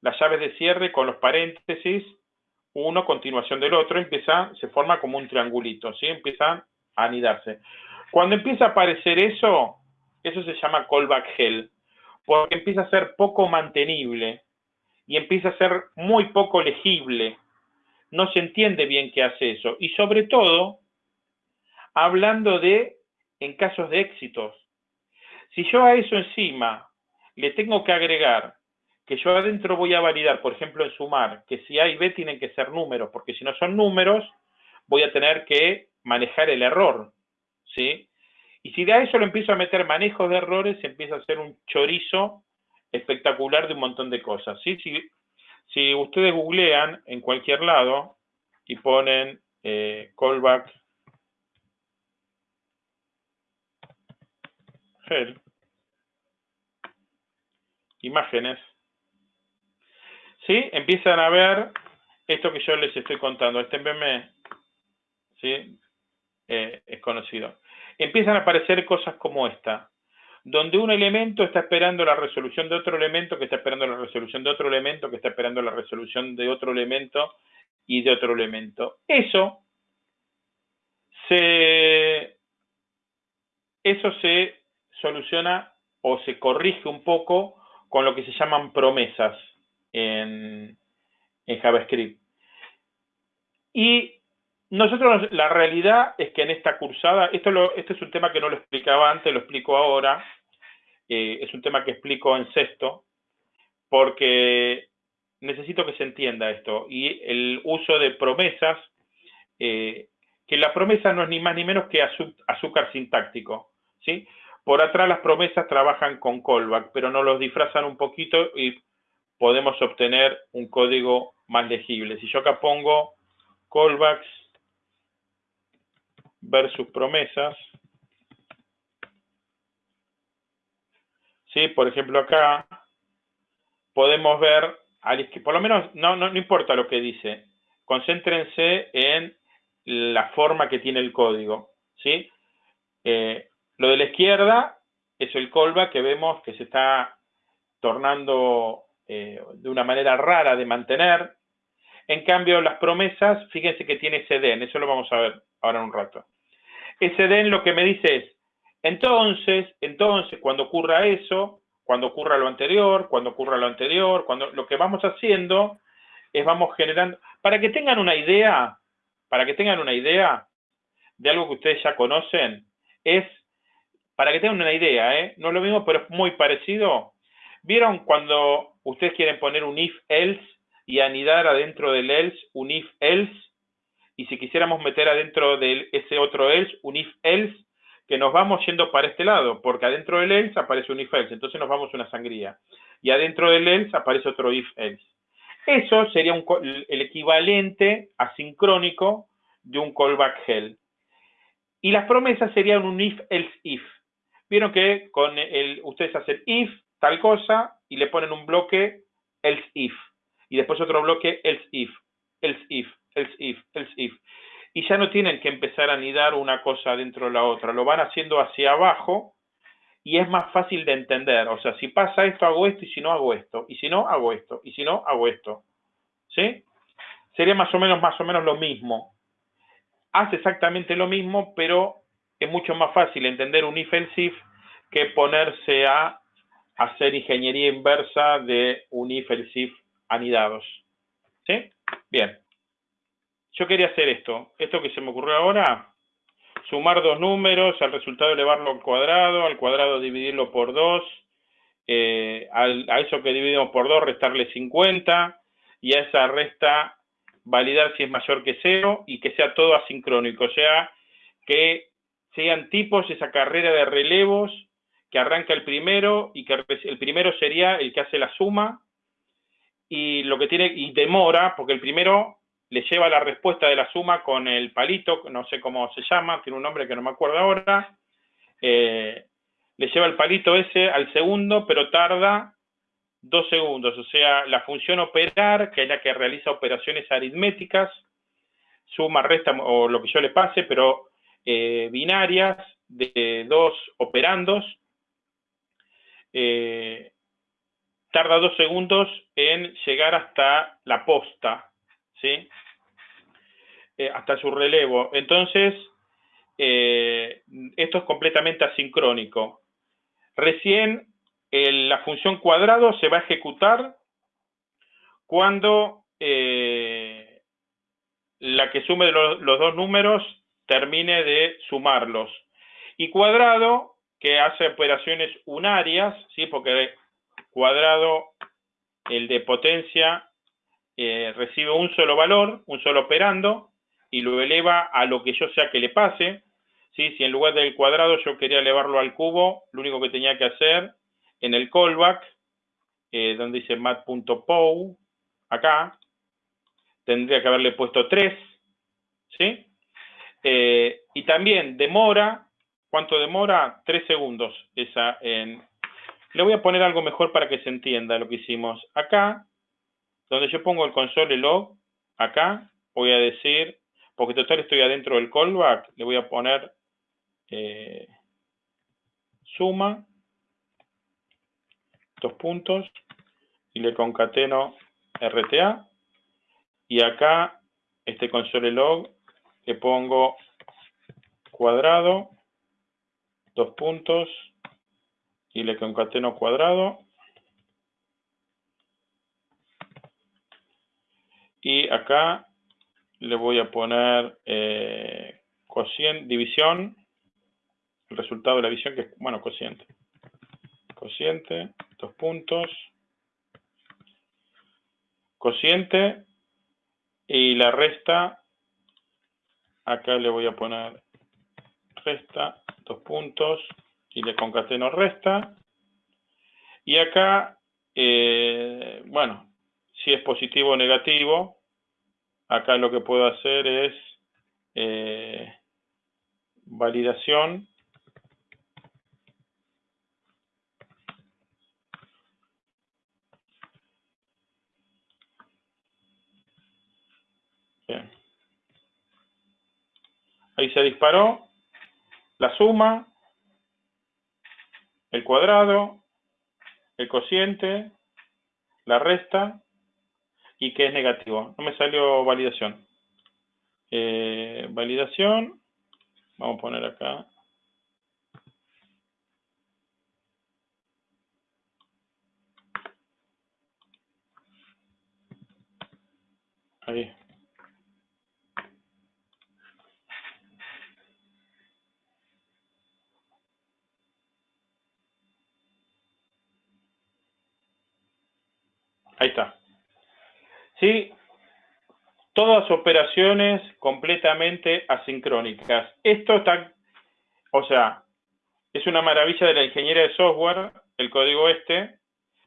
A: las llaves de cierre con los paréntesis, uno continuación del otro, empieza, se forma como un triangulito, ¿sí? Empieza a anidarse. Cuando empieza a aparecer eso, eso se llama callback hell, porque empieza a ser poco mantenible y empieza a ser muy poco legible. No se entiende bien qué hace eso. Y sobre todo, hablando de en casos de éxitos. Si yo a eso encima le tengo que agregar que yo adentro voy a validar, por ejemplo, en sumar, que si A y B tienen que ser números, porque si no son números, voy a tener que manejar el error, ¿sí? Y si de a eso le empiezo a meter manejos de errores, empieza a hacer un chorizo espectacular de un montón de cosas, ¿sí? Si, si ustedes googlean en cualquier lado y ponen eh, callback imágenes, ¿sí? Empiezan a ver esto que yo les estoy contando. Este meme, ¿sí? Eh, es conocido. Empiezan a aparecer cosas como esta, donde un elemento está esperando la resolución de otro elemento, que está esperando la resolución de otro elemento, que está esperando la resolución de otro elemento y de otro elemento. Eso se, eso se soluciona o se corrige un poco con lo que se llaman promesas en, JavaScript. Y nosotros, la realidad es que en esta cursada, esto lo, este es un tema que no lo explicaba antes, lo explico ahora, eh, es un tema que explico en sexto, porque necesito que se entienda esto. Y el uso de promesas, eh, que la promesa no es ni más ni menos que azúcar sintáctico, ¿sí? Por atrás las promesas trabajan con callback, pero nos los disfrazan un poquito y podemos obtener un código más legible. Si yo acá pongo callbacks versus promesas, ¿sí? por ejemplo acá podemos ver, por lo menos no, no, importa lo que dice, concéntrense en la forma que tiene el código. ¿sí? Eh, lo de la izquierda es el callback que vemos que se está tornando eh, de una manera rara de mantener. En cambio, las promesas, fíjense que tiene den, eso lo vamos a ver ahora en un rato. Ese den lo que me dice es, entonces, entonces, cuando ocurra eso, cuando ocurra lo anterior, cuando ocurra lo anterior, cuando lo que vamos haciendo es vamos generando, para que tengan una idea, para que tengan una idea de algo que ustedes ya conocen, es, para que tengan una idea, ¿eh? no es lo mismo, pero es muy parecido. ¿Vieron cuando ustedes quieren poner un if-else y anidar adentro del else un if-else? Y si quisiéramos meter adentro de ese otro else un if-else, que nos vamos yendo para este lado, porque adentro del else aparece un if-else, entonces nos vamos una sangría. Y adentro del else aparece otro if-else. Eso sería el equivalente asincrónico de un callback hell. Y las promesas serían un if, else, if. Vieron que con el, ustedes hacen if, tal cosa, y le ponen un bloque else if. Y después otro bloque else if, else if, else if, else if. Y ya no tienen que empezar a anidar una cosa dentro de la otra. Lo van haciendo hacia abajo y es más fácil de entender. O sea, si pasa esto, hago esto, y si no, hago esto. Y si no, hago esto. Y si no, hago esto. ¿Sí? Sería más o menos, más o menos lo mismo. Hace exactamente lo mismo, pero es mucho más fácil entender un if else if que ponerse a hacer ingeniería inversa de un if else if anidados. ¿Sí? Bien. Yo quería hacer esto. Esto que se me ocurrió ahora, sumar dos números, al resultado elevarlo al cuadrado, al cuadrado dividirlo por 2, eh, a eso que dividimos por 2 restarle 50, y a esa resta validar si es mayor que 0 y que sea todo asincrónico, o sea, que sean tipos esa carrera de relevos que arranca el primero y que el primero sería el que hace la suma y lo que tiene y demora porque el primero le lleva la respuesta de la suma con el palito, no sé cómo se llama, tiene un nombre que no me acuerdo ahora, eh, le lleva el palito ese al segundo, pero tarda dos segundos, o sea, la función operar, que es la que realiza operaciones aritméticas, suma, resta o lo que yo le pase, pero eh, binarias de dos operandos, eh, tarda dos segundos en llegar hasta la posta, ¿sí? Eh, hasta su relevo. Entonces, eh, esto es completamente asincrónico. Recién la función cuadrado se va a ejecutar cuando eh, la que sume los, dos números termine de sumarlos. Y cuadrado, que hace operaciones unarias, ¿sí? porque cuadrado, el de potencia, recibe un solo valor, un solo operando, y lo eleva a lo que yo sea que le pase. ¿sí? Si en lugar del cuadrado yo quería elevarlo al cubo, lo único que tenía que hacer en el callback, eh, donde dice mat.pow, acá, tendría que haberle puesto 3, ¿sí? Eh, y también demora, ¿cuánto demora? 3 segundos. Esa en... Le voy a poner algo mejor para que se entienda lo que hicimos. Acá, donde yo pongo el console log, acá, voy a decir porque total estoy adentro del callback, le voy a poner eh, suma, dos puntos, y le concateno RTA, y acá, este console log, le pongo cuadrado, dos puntos, y le concateno cuadrado, y acá le voy a poner eh, cociente, división, el resultado de la división que es, bueno, cociente. Cociente, dos puntos. Cociente y la resta, acá le voy a poner resta, dos puntos, y le concateno resta. Y acá, eh, bueno, si es positivo o negativo, Acá lo que puedo hacer es eh, validación. Ahí se disparó la suma, el cuadrado, el cociente, la resta y que es negativo. No me salió validación. Eh, validación. Vamos a poner acá. Ahí. Ahí está. ¿Sí? Todas operaciones completamente asincrónicas. Esto está, o sea, es una maravilla de la ingeniería de software, el código este,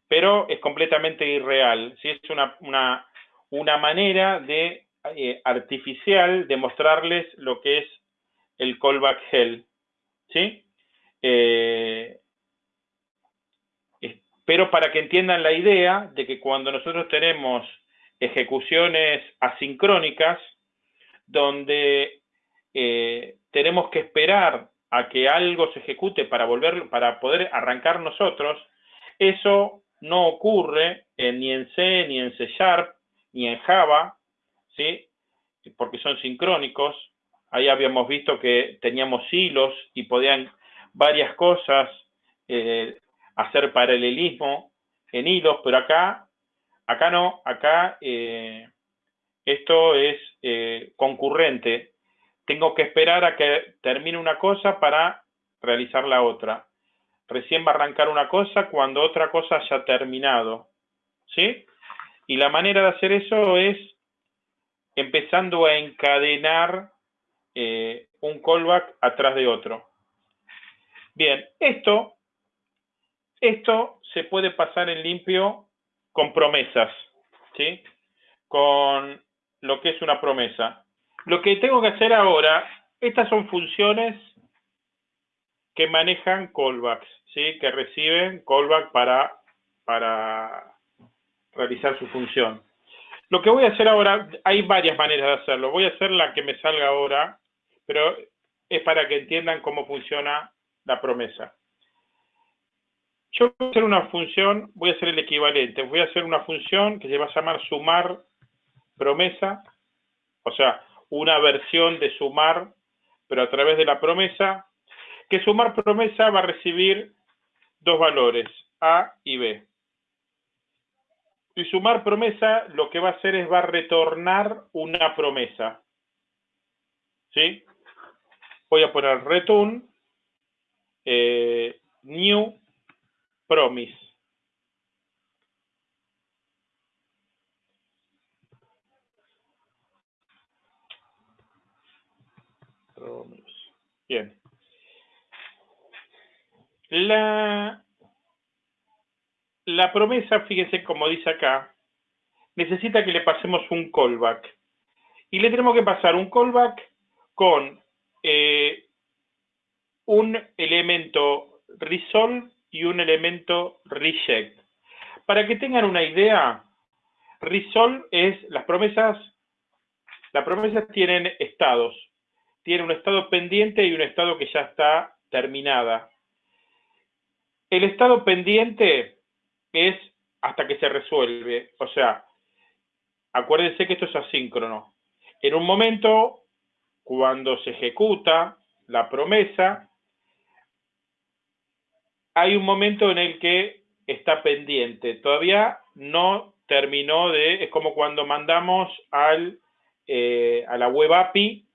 A: pero es completamente irreal. ¿sí? Es una, una, una manera de eh, artificial de mostrarles lo que es el callback hell. ¿sí? Eh, pero para que entiendan la idea de que cuando nosotros tenemos ejecuciones asincrónicas, donde eh, tenemos que esperar a que algo se ejecute para volver, para poder arrancar nosotros, eso no ocurre ni en C, ni en C Sharp, ni en Java, ¿sí? porque son sincrónicos. Ahí habíamos visto que teníamos hilos y podían varias cosas eh, hacer paralelismo en hilos, pero acá, acá no, acá eh, esto es eh, concurrente. Tengo que esperar a que termine una cosa para realizar la otra. Recién va a arrancar una cosa cuando otra cosa haya terminado. ¿Sí? Y la manera de hacer eso es empezando a encadenar eh, un callback atrás de otro. Bien, esto esto se puede pasar en limpio con promesas, ¿sí? Con lo que es una promesa. Lo que tengo que hacer ahora, estas son funciones que manejan callbacks, ¿sí? Que reciben callback para, para realizar su función. Lo que voy a hacer ahora, hay varias maneras de hacerlo. Voy a hacer la que me salga ahora, pero es para que entiendan cómo funciona la promesa. Yo voy a hacer una función, voy a hacer el equivalente, voy a hacer una función que se va a llamar sumar promesa, o sea, una versión de sumar, pero a través de la promesa, que sumar promesa va a recibir dos valores, A y B. Y sumar promesa lo que va a hacer es va a retornar una promesa. ¿Sí? Voy a poner return eh, new Promise. Promise. Bien. La, la promesa, fíjense como dice acá, necesita que le pasemos un callback. Y le tenemos que pasar un callback con eh, un elemento resolve y un elemento reject. Para que tengan una idea, resolve es las promesas, las promesas tienen estados. Tiene un estado pendiente y un estado que ya está terminada. El estado pendiente es hasta que se resuelve. O sea, acuérdense que esto es asíncrono. En un momento, cuando se ejecuta la promesa, hay un momento en el que está pendiente. Todavía no terminó de, es como cuando mandamos al, eh, a la web API,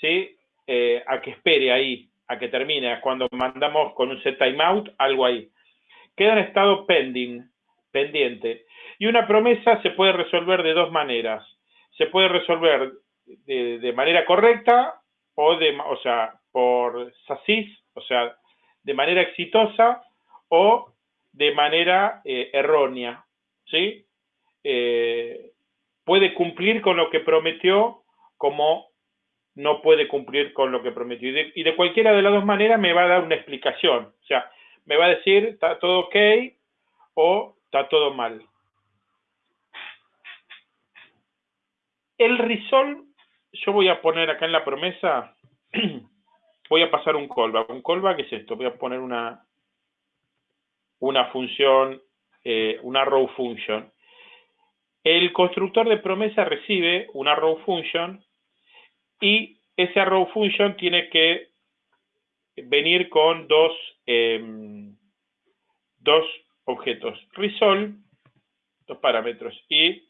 A: ¿sí? Eh, a que espere ahí, a que termine, cuando mandamos con un set timeout, algo ahí. Queda en estado pending, pendiente. Y una promesa se puede resolver de dos maneras. Se puede resolver de, manera correcta o, de, o sea, por SASIS, o sea, de manera exitosa o de manera eh, errónea, ¿sí? Eh, puede cumplir con lo que prometió como no puede cumplir con lo que prometió. Y de, cualquiera de las dos maneras me va a dar una explicación. O sea, me va a decir, está todo ok o está todo mal. El risol, yo voy a poner acá en la promesa (clears throat) voy a pasar un callback. Un callback es esto, voy a poner una, una función, eh, una row function. El constructor de promesa recibe una row function y ese arrow function tiene que venir con dos, em, dos objetos, resolve, dos parámetros, y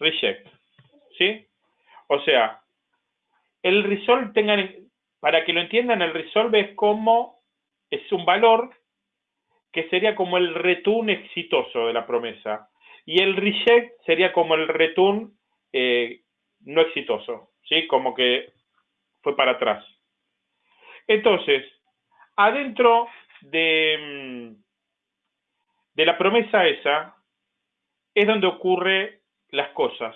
A: reject, ¿sí? O sea, el resolve, tengan, para que lo entiendan, el resolve es como, es un valor que sería como el return exitoso de la promesa, y el reject sería como el return eh, no exitoso, ¿sí? Como que fue para atrás. Entonces, adentro de, mm, de la promesa esa, es donde ocurre las cosas,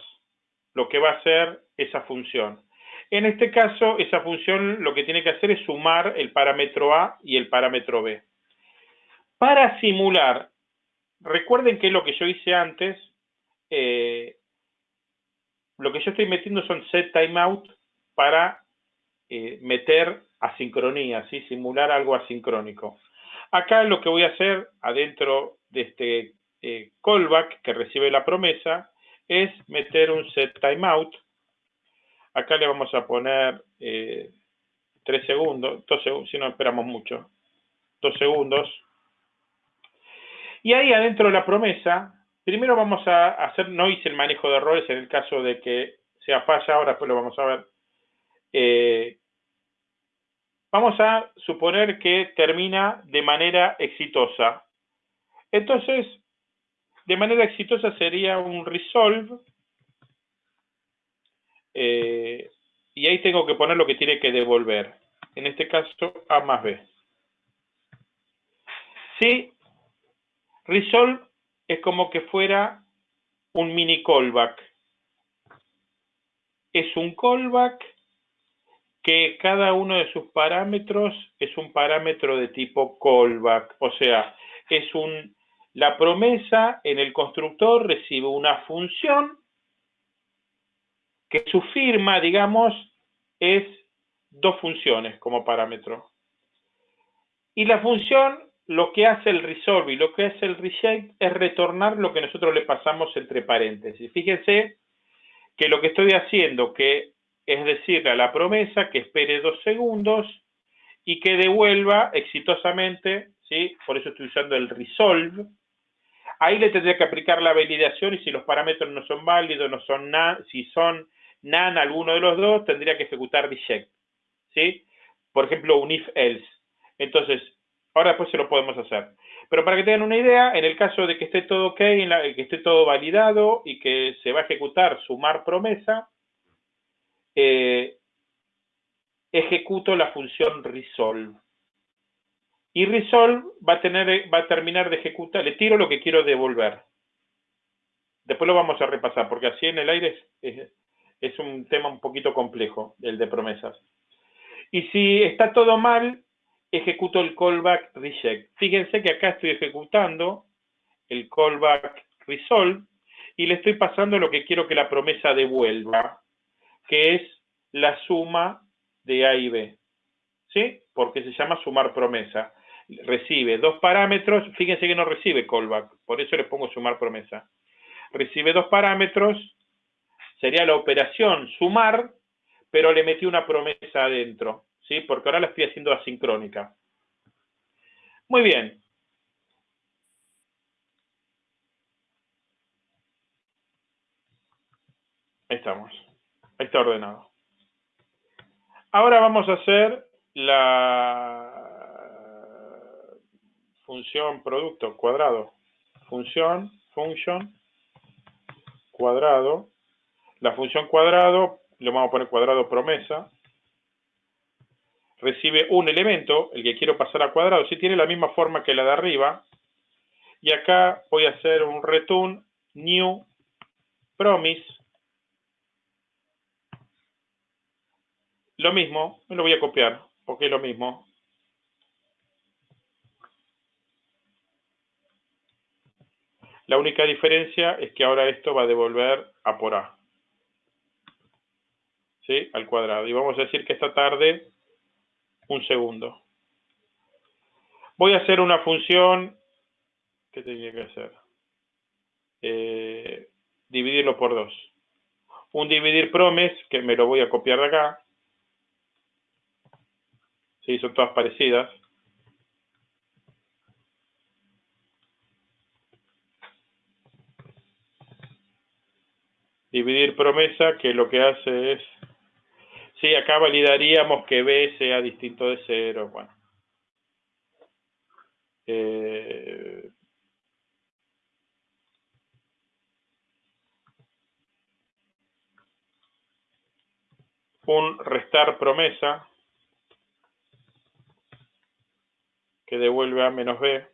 A: lo que va a hacer esa función. En este caso, esa función lo que tiene que hacer es sumar el parámetro A y el parámetro B. Para simular, recuerden que lo que yo hice antes, eh, lo que yo estoy metiendo son set timeout para eh, meter asincronía, ¿sí? simular algo asincrónico. Acá lo que voy a hacer adentro de este eh, callback que recibe la promesa es meter un set timeout. Acá le vamos a poner eh, 3 segundos, 2 segundos, si no esperamos mucho, 2 segundos. Y ahí adentro de la promesa, primero vamos a hacer, no hice el manejo de errores en el caso de que sea falla, ahora después lo vamos a ver. Eh, vamos a suponer que termina de manera exitosa. Entonces, de manera exitosa sería un resolve. Eh, y ahí tengo que poner lo que tiene que devolver. En este caso, A más B. Si resolve es como que fuera un mini callback. Es un callback que cada uno de sus parámetros es un parámetro de tipo callback. O sea, es un la promesa en el constructor recibe una función que su firma, digamos, es dos funciones como parámetro. Y la función, lo que hace el resolve y lo que hace el reject es retornar lo que nosotros le pasamos entre paréntesis. Fíjense que lo que estoy haciendo, que es decirle a la promesa que espere dos segundos y que devuelva exitosamente, ¿sí? por eso estoy usando el resolve, Ahí le tendría que aplicar la validación y si los parámetros no son válidos, no son nan, si son nan alguno de los dos, tendría que ejecutar reject. ¿Sí? Por ejemplo, un if else. Entonces, ahora después se lo podemos hacer. Pero para que tengan una idea, en el caso de que esté todo ok, que esté todo validado y que se va a ejecutar sumar promesa, eh, ejecuto la función resolve y resolve va a, tener, va a terminar de ejecutar, le tiro lo que quiero devolver. Después lo vamos a repasar, porque así en el aire es un tema un poquito complejo, el de promesas. Y si está todo mal, ejecuto el callback reject. Fíjense que acá estoy ejecutando el callback resolve y le estoy pasando lo que quiero que la promesa devuelva, que es la suma de A y B. ¿Sí? Porque se llama sumar promesa recibe dos parámetros, fíjense que no recibe callback, por eso le pongo sumar promesa. Recibe dos parámetros, sería la operación sumar, pero le metí una promesa adentro, ¿sí? Porque ahora la estoy haciendo asincrónica. Muy bien. Ahí estamos. Ahí está ordenado. Ahora vamos a hacer la función producto cuadrado, función, function, cuadrado, la función cuadrado, le vamos a poner cuadrado promesa, recibe un elemento, el que quiero pasar a cuadrado, si tiene la misma forma que la de arriba, y acá voy a hacer un return new promise, lo mismo, me lo voy a copiar, porque es lo mismo, La única diferencia es que ahora esto va a devolver a por A. ¿Sí? Al cuadrado. Y vamos a decir que esta tarde un segundo. Voy a hacer una función. ¿Qué tenía que hacer? Eh, dividirlo por dos. Un dividir promes, que me lo voy a copiar de acá. Sí, son todas parecidas. Dividir promesa, que lo que hace es... Sí, acá validaríamos que B sea distinto de 0. Bueno. Eh, un restar promesa que devuelve A menos B.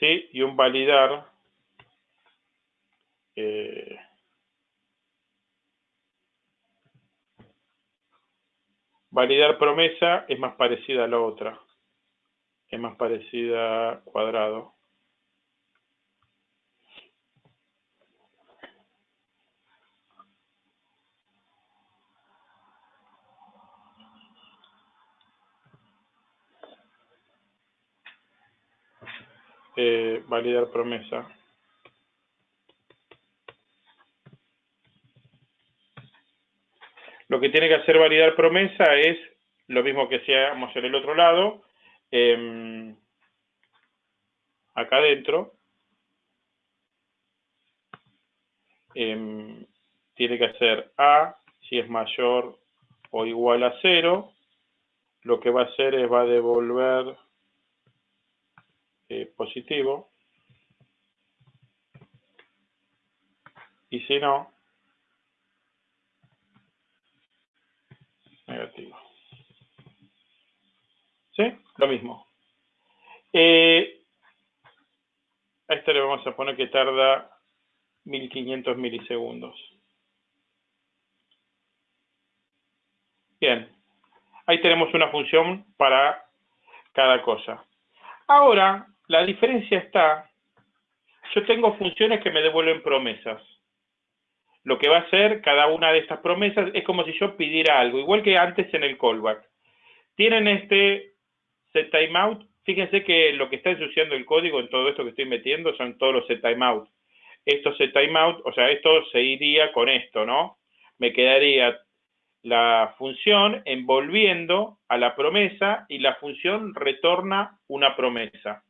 A: ¿Sí? Y un validar eh, validar promesa es más parecida a la otra. Es más parecida cuadrado. Eh, validar promesa. Lo que tiene que hacer validar promesa es lo mismo que hacíamos en el otro lado, em, acá adentro, em, tiene que hacer A si es mayor o igual a 0, lo que va a hacer es va a devolver eh, positivo. Y si no, negativo. ¿Sí? Lo mismo. Eh, a esto le vamos a poner que tarda 1500 milisegundos. Bien. Ahí tenemos una función para cada cosa. Ahora, la diferencia está, yo tengo funciones que me devuelven promesas. Lo que va a hacer cada una de estas promesas es como si yo pidiera algo, igual que antes en el callback. Tienen este set timeout. Fíjense que lo que está ensuciando el código en todo esto que estoy metiendo son todos los set timeout. Esto set timeout, o sea, esto se iría con esto, ¿no? Me quedaría la función envolviendo a la promesa y la función retorna una promesa.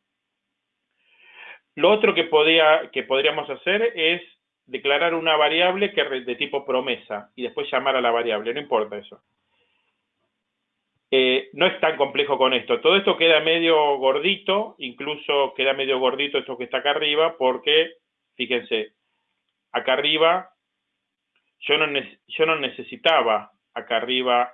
A: Lo otro que, podía, que podríamos hacer es declarar una variable que de tipo promesa y después llamar a la variable, no importa eso. Eh, no es tan complejo con esto. Todo esto queda medio gordito, incluso queda medio gordito esto que está acá arriba, porque, fíjense, acá arriba yo no, yo no necesitaba acá arriba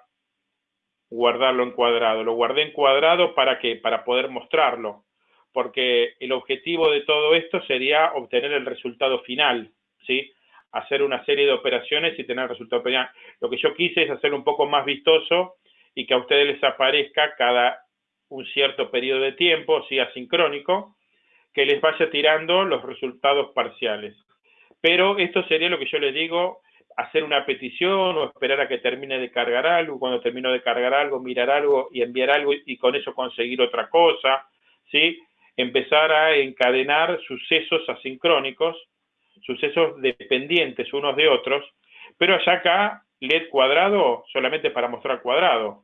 A: guardarlo en cuadrado. Lo guardé en cuadrado para qué? Para poder mostrarlo porque el objetivo de todo esto sería obtener el resultado final, ¿sí? Hacer una serie de operaciones y tener el resultado final. Lo que yo quise es hacer un poco más vistoso y que a ustedes les aparezca cada un cierto periodo de tiempo, sí, asincrónico, que les vaya tirando los resultados parciales. Pero esto sería lo que yo les digo, hacer una petición o esperar a que termine de cargar algo, cuando termino de cargar algo, mirar algo y enviar algo y con eso conseguir otra cosa, ¿sí? empezar a encadenar sucesos asincrónicos, sucesos dependientes unos de otros, pero allá acá, LED cuadrado solamente para mostrar cuadrado.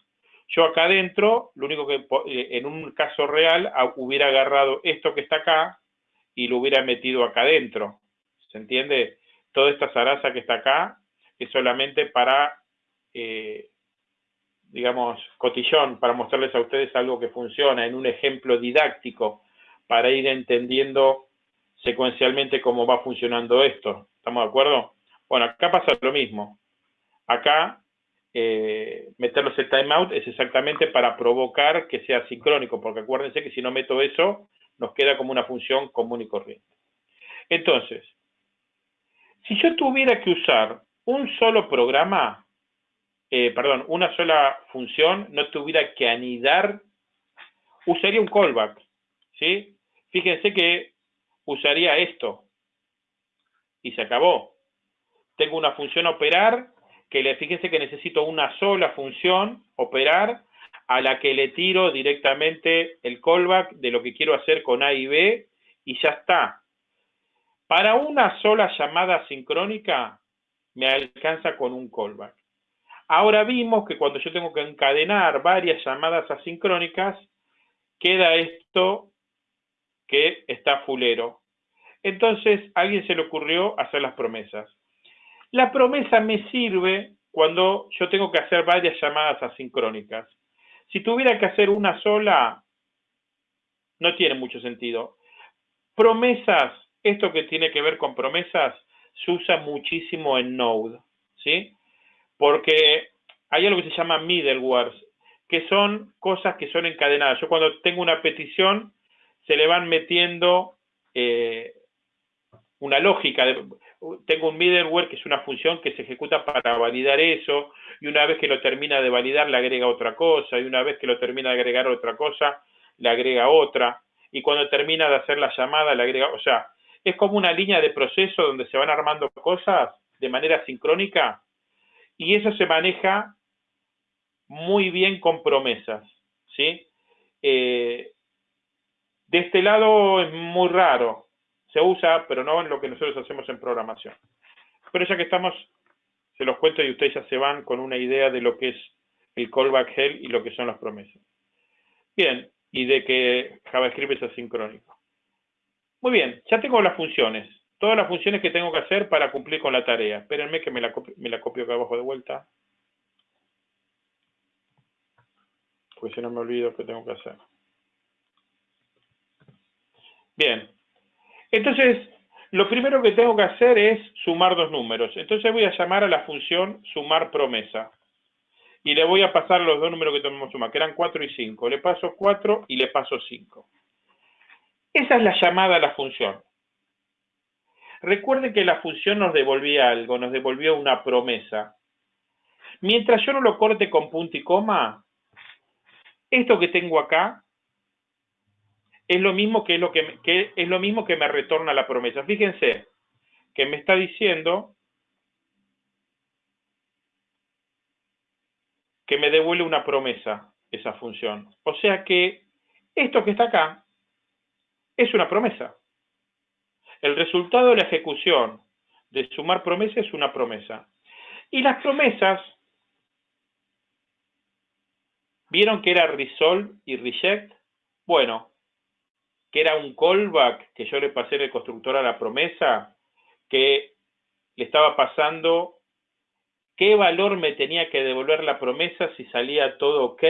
A: Yo acá adentro, lo único que eh, en un caso real hubiera agarrado esto que está acá y lo hubiera metido acá adentro. ¿Se entiende? Toda esta zaraza que está acá es solamente para, eh, digamos, cotillón, para mostrarles a ustedes algo que funciona en un ejemplo didáctico para ir entendiendo secuencialmente cómo va funcionando esto. ¿Estamos de acuerdo? Bueno, acá pasa lo mismo. Acá, eh, meterlos en timeout es exactamente para provocar que sea sincrónico, porque acuérdense que si no meto eso, nos queda como una función común y corriente. Entonces, si yo tuviera que usar un solo programa, eh, perdón, una sola función, no tuviera que anidar, usaría un callback, ¿sí? Fíjense que usaría esto y se acabó. Tengo una función operar que le fíjense que necesito una sola función operar a la que le tiro directamente el callback de lo que quiero hacer con A y B y ya está. Para una sola llamada sincrónica me alcanza con un callback. Ahora vimos que cuando yo tengo que encadenar varias llamadas asincrónicas, queda esto que está fulero. Entonces, a alguien se le ocurrió hacer las promesas. La promesa me sirve cuando yo tengo que hacer varias llamadas asincrónicas. Si tuviera que hacer una sola, no tiene mucho sentido. Promesas, esto que tiene que ver con promesas, se usa muchísimo en Node, ¿sí? Porque hay algo que se llama middlewares, que son cosas que son encadenadas. Yo cuando tengo una petición, se le van metiendo eh, una lógica. tengo un middleware que es una función que se ejecuta para validar eso, y una vez que lo termina de validar le agrega otra cosa, y una vez que lo termina de agregar otra cosa, le agrega otra, y cuando termina de hacer la llamada le agrega, o sea, es como una línea de proceso donde se van armando cosas de manera sincrónica y eso se maneja muy bien con promesas, ¿sí? Eh, de este lado es muy raro, se usa, pero no en lo que nosotros hacemos en programación. Pero ya que estamos, se los cuento y ustedes ya se van con una idea de lo que es el callback hell y lo que son las promesas. Bien, y de que JavaScript es asincrónico. Muy bien, ya tengo las funciones. Todas las funciones que tengo que hacer para cumplir con la tarea. Espérenme que me la, copio, la acá abajo de vuelta. Porque si no me olvido qué tengo que hacer. Bien. Entonces, lo primero que tengo que hacer es sumar dos números. Entonces voy a llamar a la función sumar promesa. Y le voy a pasar los dos números que tenemos sumar, que eran 4 y 5. Le paso 4 y le paso 5. Esa es la llamada a la función. Recuerden que la función nos devolvía algo, nos devolvió una promesa. Mientras yo no lo corte con punto y coma, esto que tengo acá es lo mismo que, es lo que, es lo mismo que me retorna la promesa. Fíjense que me está diciendo que me devuelve una promesa esa función. O sea que esto que está acá es una promesa. El resultado de la ejecución de sumar promesa es una promesa. Y las promesas, ¿vieron que era resolve y reject? Bueno, que era un callback que yo le pasé en el constructor a la promesa, que le estaba pasando qué valor me tenía que devolver la promesa si salía todo ok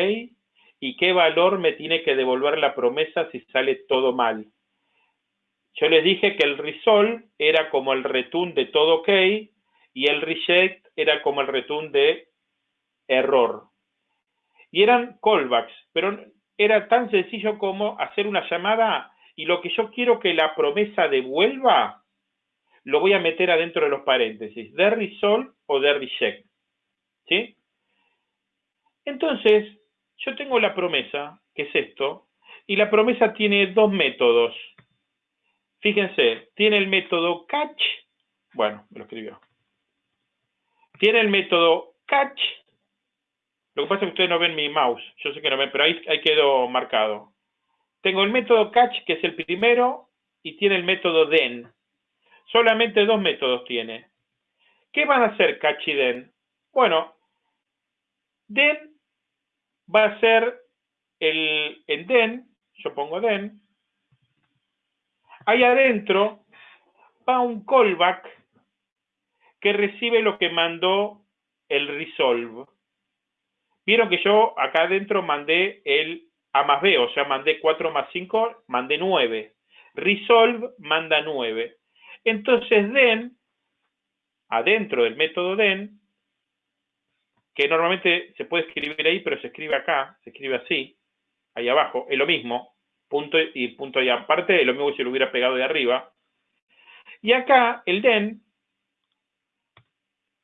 A: y qué valor me tiene que devolver la promesa si sale todo mal. Yo les dije que el resolve era como el return de todo ok y el reject era como el return de error. Y eran callbacks, pero era tan sencillo como hacer una llamada y lo que yo quiero que la promesa devuelva, lo voy a meter adentro de los paréntesis, de resolve o de reject. ¿Sí? Entonces, yo tengo la promesa, que es esto, y la promesa tiene dos métodos. Fíjense, tiene el método catch, bueno, me lo escribió. Tiene el método catch, lo que pasa es que ustedes no ven mi mouse, yo sé que no ven, pero ahí, ahí quedó marcado. Tengo el método catch, que es el primero, y tiene el método then. Solamente dos métodos tiene. ¿Qué van a hacer catch y then? Bueno, then va a ser el, en then, yo pongo then, Ahí adentro va un callback que recibe lo que mandó el resolve. Vieron que yo acá adentro mandé el A más B, o sea, mandé 4 más 5, mandé 9. Resolve manda 9. Entonces, den, adentro del método den, que normalmente se puede escribir ahí, pero se escribe acá, se escribe así, ahí abajo, es lo mismo, punto y punto y aparte, lo mismo que si lo hubiera pegado de arriba. Y acá, el den,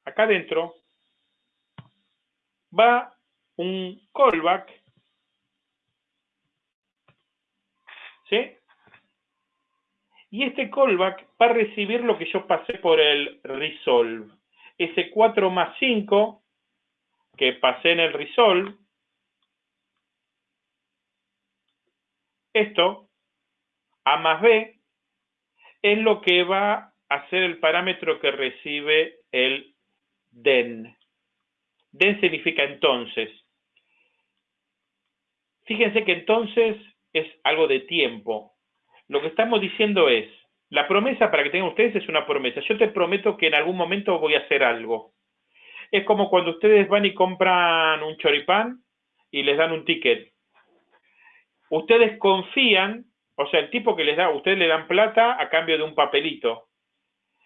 A: acá adentro, va un callback, ¿sí? Y este callback va a recibir lo que yo pasé por el resolve. Ese 4 más 5 que pasé en el resolve Esto, A más B, es lo que va a ser el parámetro que recibe el den. Den significa entonces. Fíjense que entonces es algo de tiempo. Lo que estamos diciendo es, la promesa para que tengan ustedes es una promesa. Yo te prometo que en algún momento voy a hacer algo. Es como cuando ustedes van y compran un choripán y les dan un ticket. Ustedes confían, o sea, el tipo que les da, ustedes le dan plata a cambio de un papelito.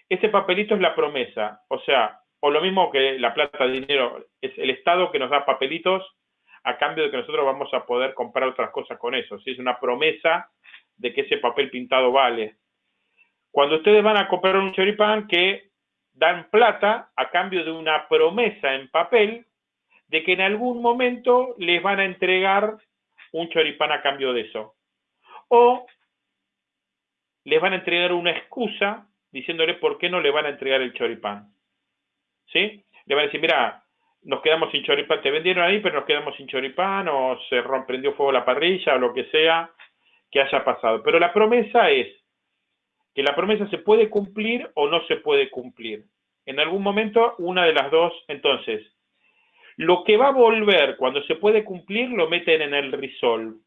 A: Ese papelito es la promesa. O sea, o lo mismo que la plata de dinero, es el Estado que nos da papelitos a cambio de que nosotros vamos a poder comprar otras cosas con eso. Si es una promesa de que ese papel pintado vale. Cuando ustedes van a comprar un choripán que dan plata a cambio de una promesa en papel de que en algún momento les van a entregar un choripán a cambio de eso. O les van a entregar una excusa diciéndole por qué no le van a entregar el choripán. ¿Sí? Le van a decir, mira, nos quedamos sin choripán, te vendieron ahí, pero nos quedamos sin choripán, o se prendió fuego la parrilla, o lo que sea que haya pasado. Pero la promesa es que la promesa se puede cumplir o no se puede cumplir. En algún momento, una de las dos, entonces, lo que va a volver cuando se puede cumplir lo meten en el resolve.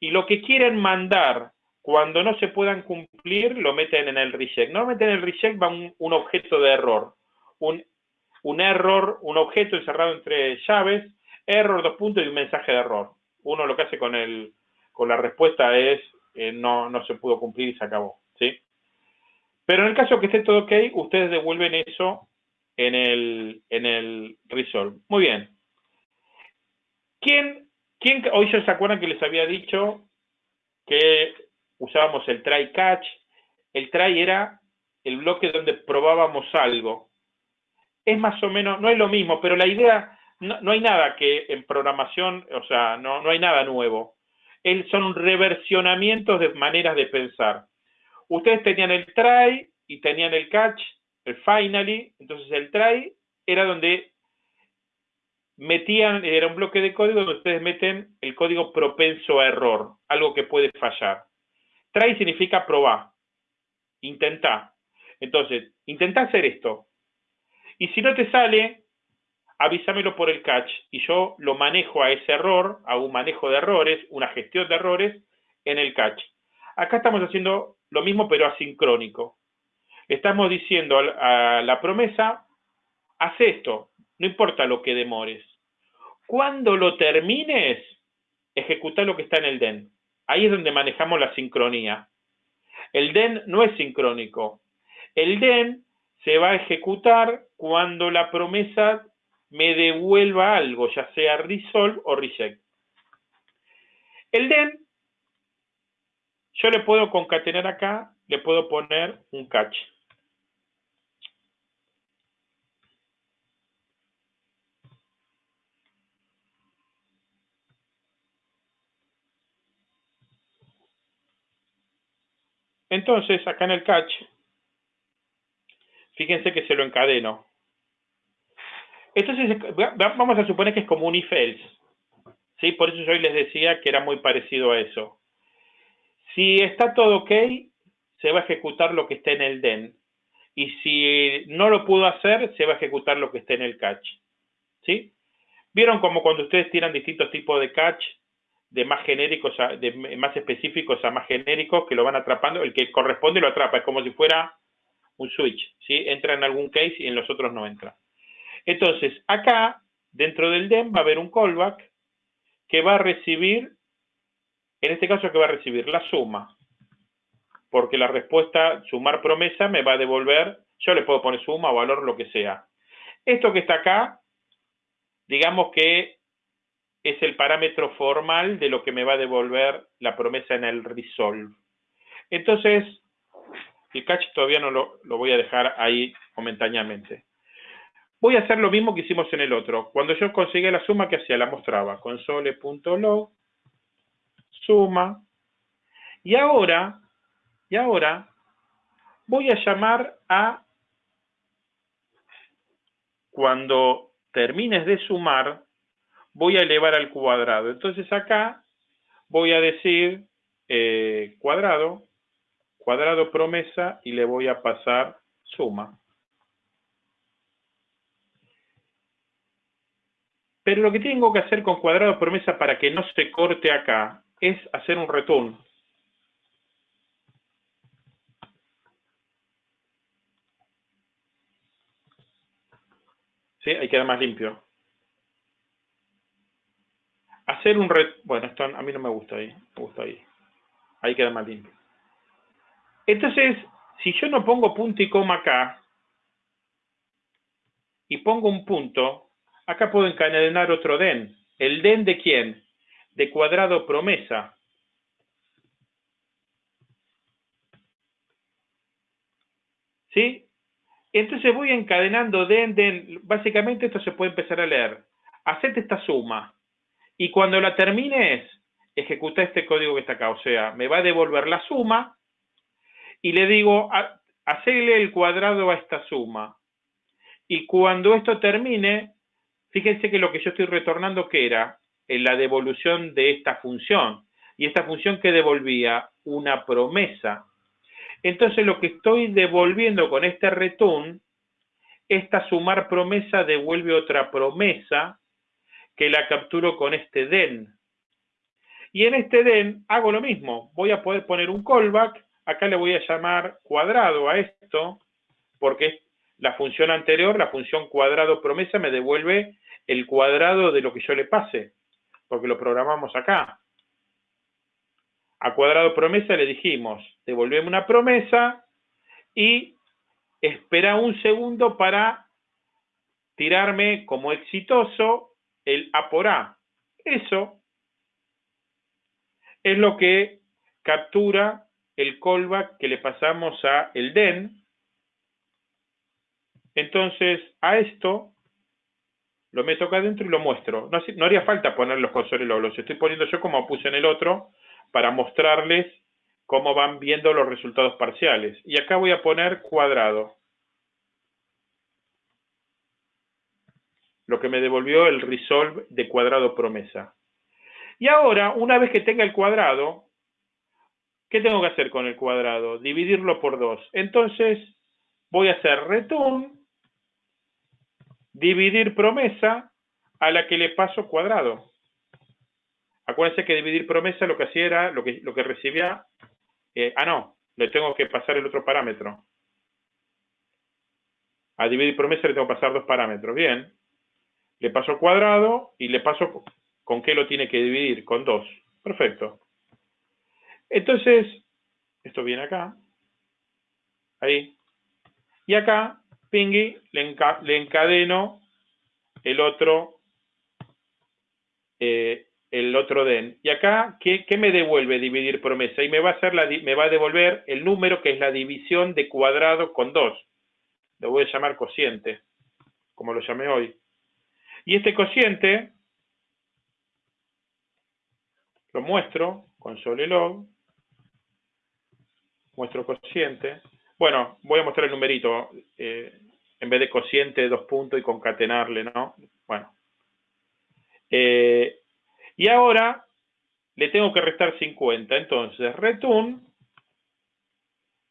A: Y lo que quieren mandar cuando no se puedan cumplir lo meten en el reject. Normalmente en el reject va un, un objeto de error. Un un error, un objeto encerrado entre llaves, error, dos puntos y un mensaje de error. Uno lo que hace con, el, con la respuesta es eh, no, no se pudo cumplir y se acabó. ¿sí? Pero en el caso que esté todo ok, ustedes devuelven eso en el, en el resolve. Muy bien. ¿Quién, quién hoy se acuerdan que les había dicho que usábamos el try catch? El try era el bloque donde probábamos algo es más o menos, no es lo mismo, pero la idea, no, hay nada que en programación, o sea, no, no hay nada nuevo. son reversionamientos de maneras de pensar. Ustedes tenían el try y tenían el catch, el finally, entonces el try era donde metían, era un bloque de código donde ustedes meten el código propenso a error, algo que puede fallar. Try significa probar, intentá. Entonces, intentá hacer esto, y si no te sale, avísamelo por el catch y yo lo manejo a ese error, hago un manejo de errores, una gestión de errores en el catch. Acá estamos haciendo lo mismo pero asincrónico. Estamos diciendo a la promesa, haz esto, no importa lo que demores. Cuando lo termines, ejecuta lo que está en el DEN. Ahí es donde manejamos la sincronía. El DEN no es sincrónico. El DEN se va a ejecutar cuando la promesa me devuelva algo, ya sea resolve o reject. El den, yo le puedo concatenar acá, le puedo poner un catch. Entonces, acá en el catch, Fíjense que se lo encadeno. Entonces, vamos a suponer que es como un if else. ¿sí? Por eso yo hoy les decía que era muy parecido a eso. Si está todo ok, se va a ejecutar lo que esté en el den. Y si no lo pudo hacer, se va a ejecutar lo que esté en el catch. ¿Sí? ¿Vieron como cuando ustedes tiran distintos tipos de catch, de más genéricos, de más específicos a más genéricos, que lo van atrapando? El que corresponde lo atrapa. Es como si fuera un switch, ¿sí? Entra en algún case y en los otros no entra. Entonces, acá, dentro del DEM, va a haber un callback que va a recibir, en este caso, que va a recibir la suma, porque la respuesta sumar promesa me va a devolver, yo le puedo poner suma valor, lo que sea. Esto que está acá, digamos que es el parámetro formal de lo que me va a devolver la promesa en el resolve. Entonces, el catch todavía no lo, voy a dejar ahí momentáneamente. Voy a hacer lo mismo que hicimos en el otro. Cuando yo conseguí la suma, ¿qué hacía? La mostraba. Console.log, suma. Y ahora, y ahora, voy a llamar a, cuando termines de sumar, voy a elevar al cuadrado. Entonces acá voy a decir eh, cuadrado cuadrado promesa y le voy a pasar suma. Pero lo que tengo que hacer con cuadrado promesa para que no se corte acá es hacer un return. ¿Sí? Ahí queda más limpio. Hacer un ret... Bueno, esto a mí no me gusta ahí. Me gusta ahí. Ahí queda más limpio. Entonces, si yo no pongo punto y coma acá, y pongo un punto, acá puedo encadenar otro den. ¿El den de quién? De cuadrado promesa. ¿Sí? Entonces voy encadenando den, den. Básicamente esto se puede empezar a leer. Hacete esta suma. Y cuando la termines, ejecuta este código que está acá. O sea, me va a devolver la suma y le digo, hacerle el cuadrado a esta suma. Y cuando esto termine, fíjense que lo que yo estoy retornando, que era? En la devolución de esta función. Y esta función que devolvía una promesa. Entonces lo que estoy devolviendo con este return, esta sumar promesa devuelve otra promesa que la capturo con este den. Y en este den hago lo mismo. Voy a poder poner un callback acá le voy a llamar cuadrado a esto, porque la función anterior, la función cuadrado promesa, me devuelve el cuadrado de lo que yo le pase, porque lo programamos acá. A cuadrado promesa le dijimos, devolveme una promesa y espera un segundo para tirarme como exitoso el A por A. Eso es lo que captura el callback que le pasamos a el den. Entonces, a esto lo meto acá adentro y lo muestro. No, haría falta poner los consoles, los estoy poniendo yo como puse en el otro para mostrarles cómo van viendo los resultados parciales. Y acá voy a poner cuadrado. Lo que me devolvió el resolve de cuadrado promesa. Y ahora, una vez que tenga el cuadrado, ¿Qué tengo que hacer con el cuadrado? Dividirlo por 2. Entonces, voy a hacer return, dividir promesa a la que le paso cuadrado. Acuérdense que dividir promesa lo que hacía era, lo que, lo que recibía, eh, ah no, le tengo que pasar el otro parámetro. A dividir promesa le tengo que pasar dos parámetros. Bien, le paso cuadrado y le paso con qué lo tiene que dividir, con 2. Perfecto. Entonces, esto viene acá, ahí, y acá, pingui, le, encadeno el otro, eh, el otro den. Y acá, ¿qué, me devuelve dividir promesa? Y me va, a hacer la, me va a devolver el número que es la división de cuadrado con 2. Lo voy a llamar cociente, como lo llamé hoy. Y este cociente lo muestro, console log, muestro cociente. Bueno, voy a mostrar el numerito. Eh, en vez de cociente, dos puntos y concatenarle, ¿no? Bueno. Eh, y ahora le tengo que restar 50. Entonces, return,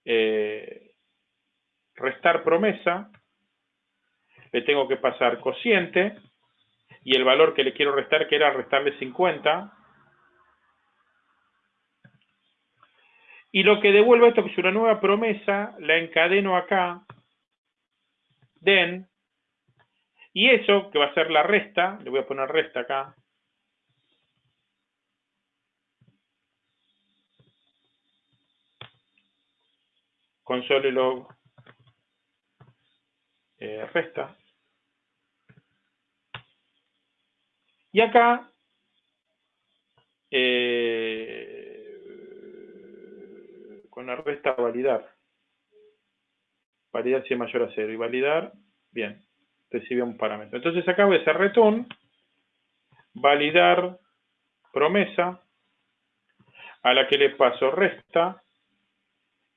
A: eh, restar promesa, le tengo que pasar cociente, y el valor que le quiero restar, que era restarle 50, Y lo que devuelve esto, es una nueva promesa, la encadeno acá, den, y eso, que va a ser la resta, le voy a poner resta acá, console log eh, resta. Y acá eh, con la resta validar. Validar si es mayor a cero. Y validar, bien, recibe un parámetro. Entonces acá voy a hacer return, validar promesa, a la que le paso resta,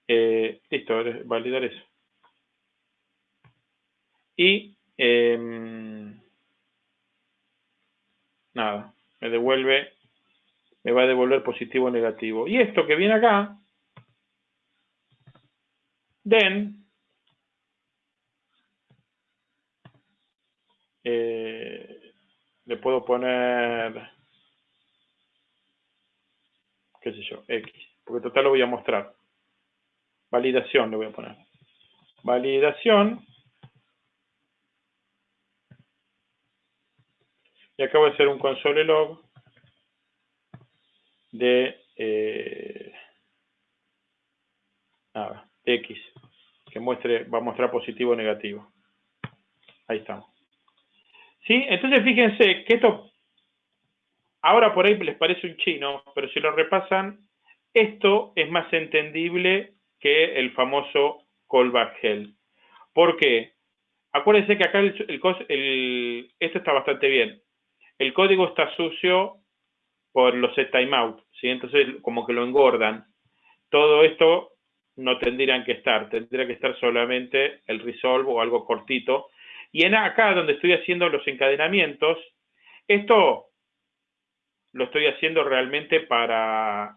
A: eh, listo, validar eso. Y em, nada, me devuelve, me va a devolver positivo o negativo. Y esto que viene acá, Then, eh, le puedo poner, qué sé yo, X, porque total lo voy a mostrar. Validación le voy a poner. Validación. Y acabo de hacer un console log de, eh, nada, X, muestre, va a mostrar positivo o negativo. Ahí estamos. ¿Sí? Entonces fíjense que esto ahora por ahí les parece un chino, pero si lo repasan, esto es más entendible que el famoso callback hell. ¿Por qué? Acuérdense que acá el, esto está bastante bien. El código está sucio por los timeout, ¿sí? Entonces como que lo engordan. Todo esto no tendrían que estar, tendría que estar solamente el resolve o algo cortito. Y en acá donde estoy haciendo los encadenamientos, esto lo estoy haciendo realmente para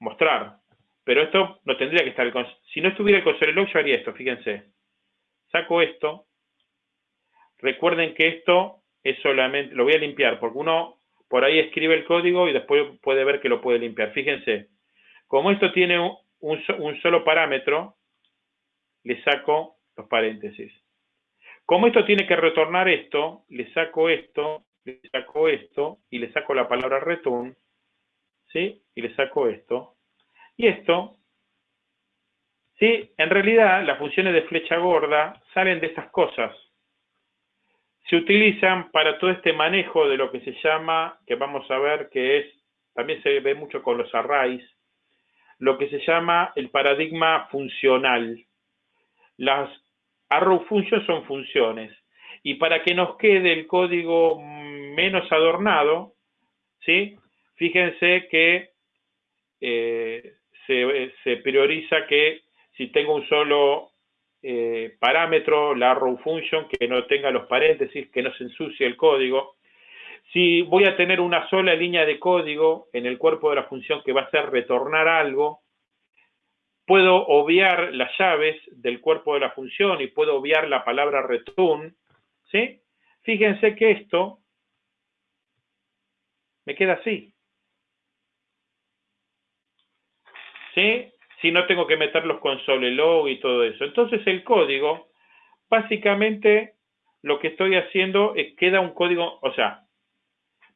A: mostrar, pero esto no tendría que estar. Si no estuviera el console log, yo haría esto, fíjense. Saco esto. Recuerden que esto es solamente, lo voy a limpiar, porque uno por ahí escribe el código y después puede ver que lo puede limpiar. Fíjense, como esto tiene un, solo parámetro, le saco los paréntesis. Como esto tiene que retornar esto, le saco esto, le saco esto, y le saco la palabra return, ¿sí? Y le saco esto, y esto, ¿sí? En realidad, las funciones de flecha gorda salen de estas cosas. Se utilizan para todo este manejo de lo que se llama, que vamos a ver que es, también se ve mucho con los arrays, lo que se llama el paradigma funcional. Las arrow functions son funciones. Y para que nos quede el código menos adornado, ¿sí? fíjense que eh, se, prioriza que si tengo un solo eh, parámetro, la arrow function, que no tenga los paréntesis, que no se ensucie el código. Si voy a tener una sola línea de código en el cuerpo de la función que va a ser retornar algo, puedo obviar las llaves del cuerpo de la función y puedo obviar la palabra return, ¿sí? Fíjense que esto me queda así. ¿sí? Si no tengo que meter los console log y todo eso. Entonces el código, básicamente lo que estoy haciendo es queda un código, o sea,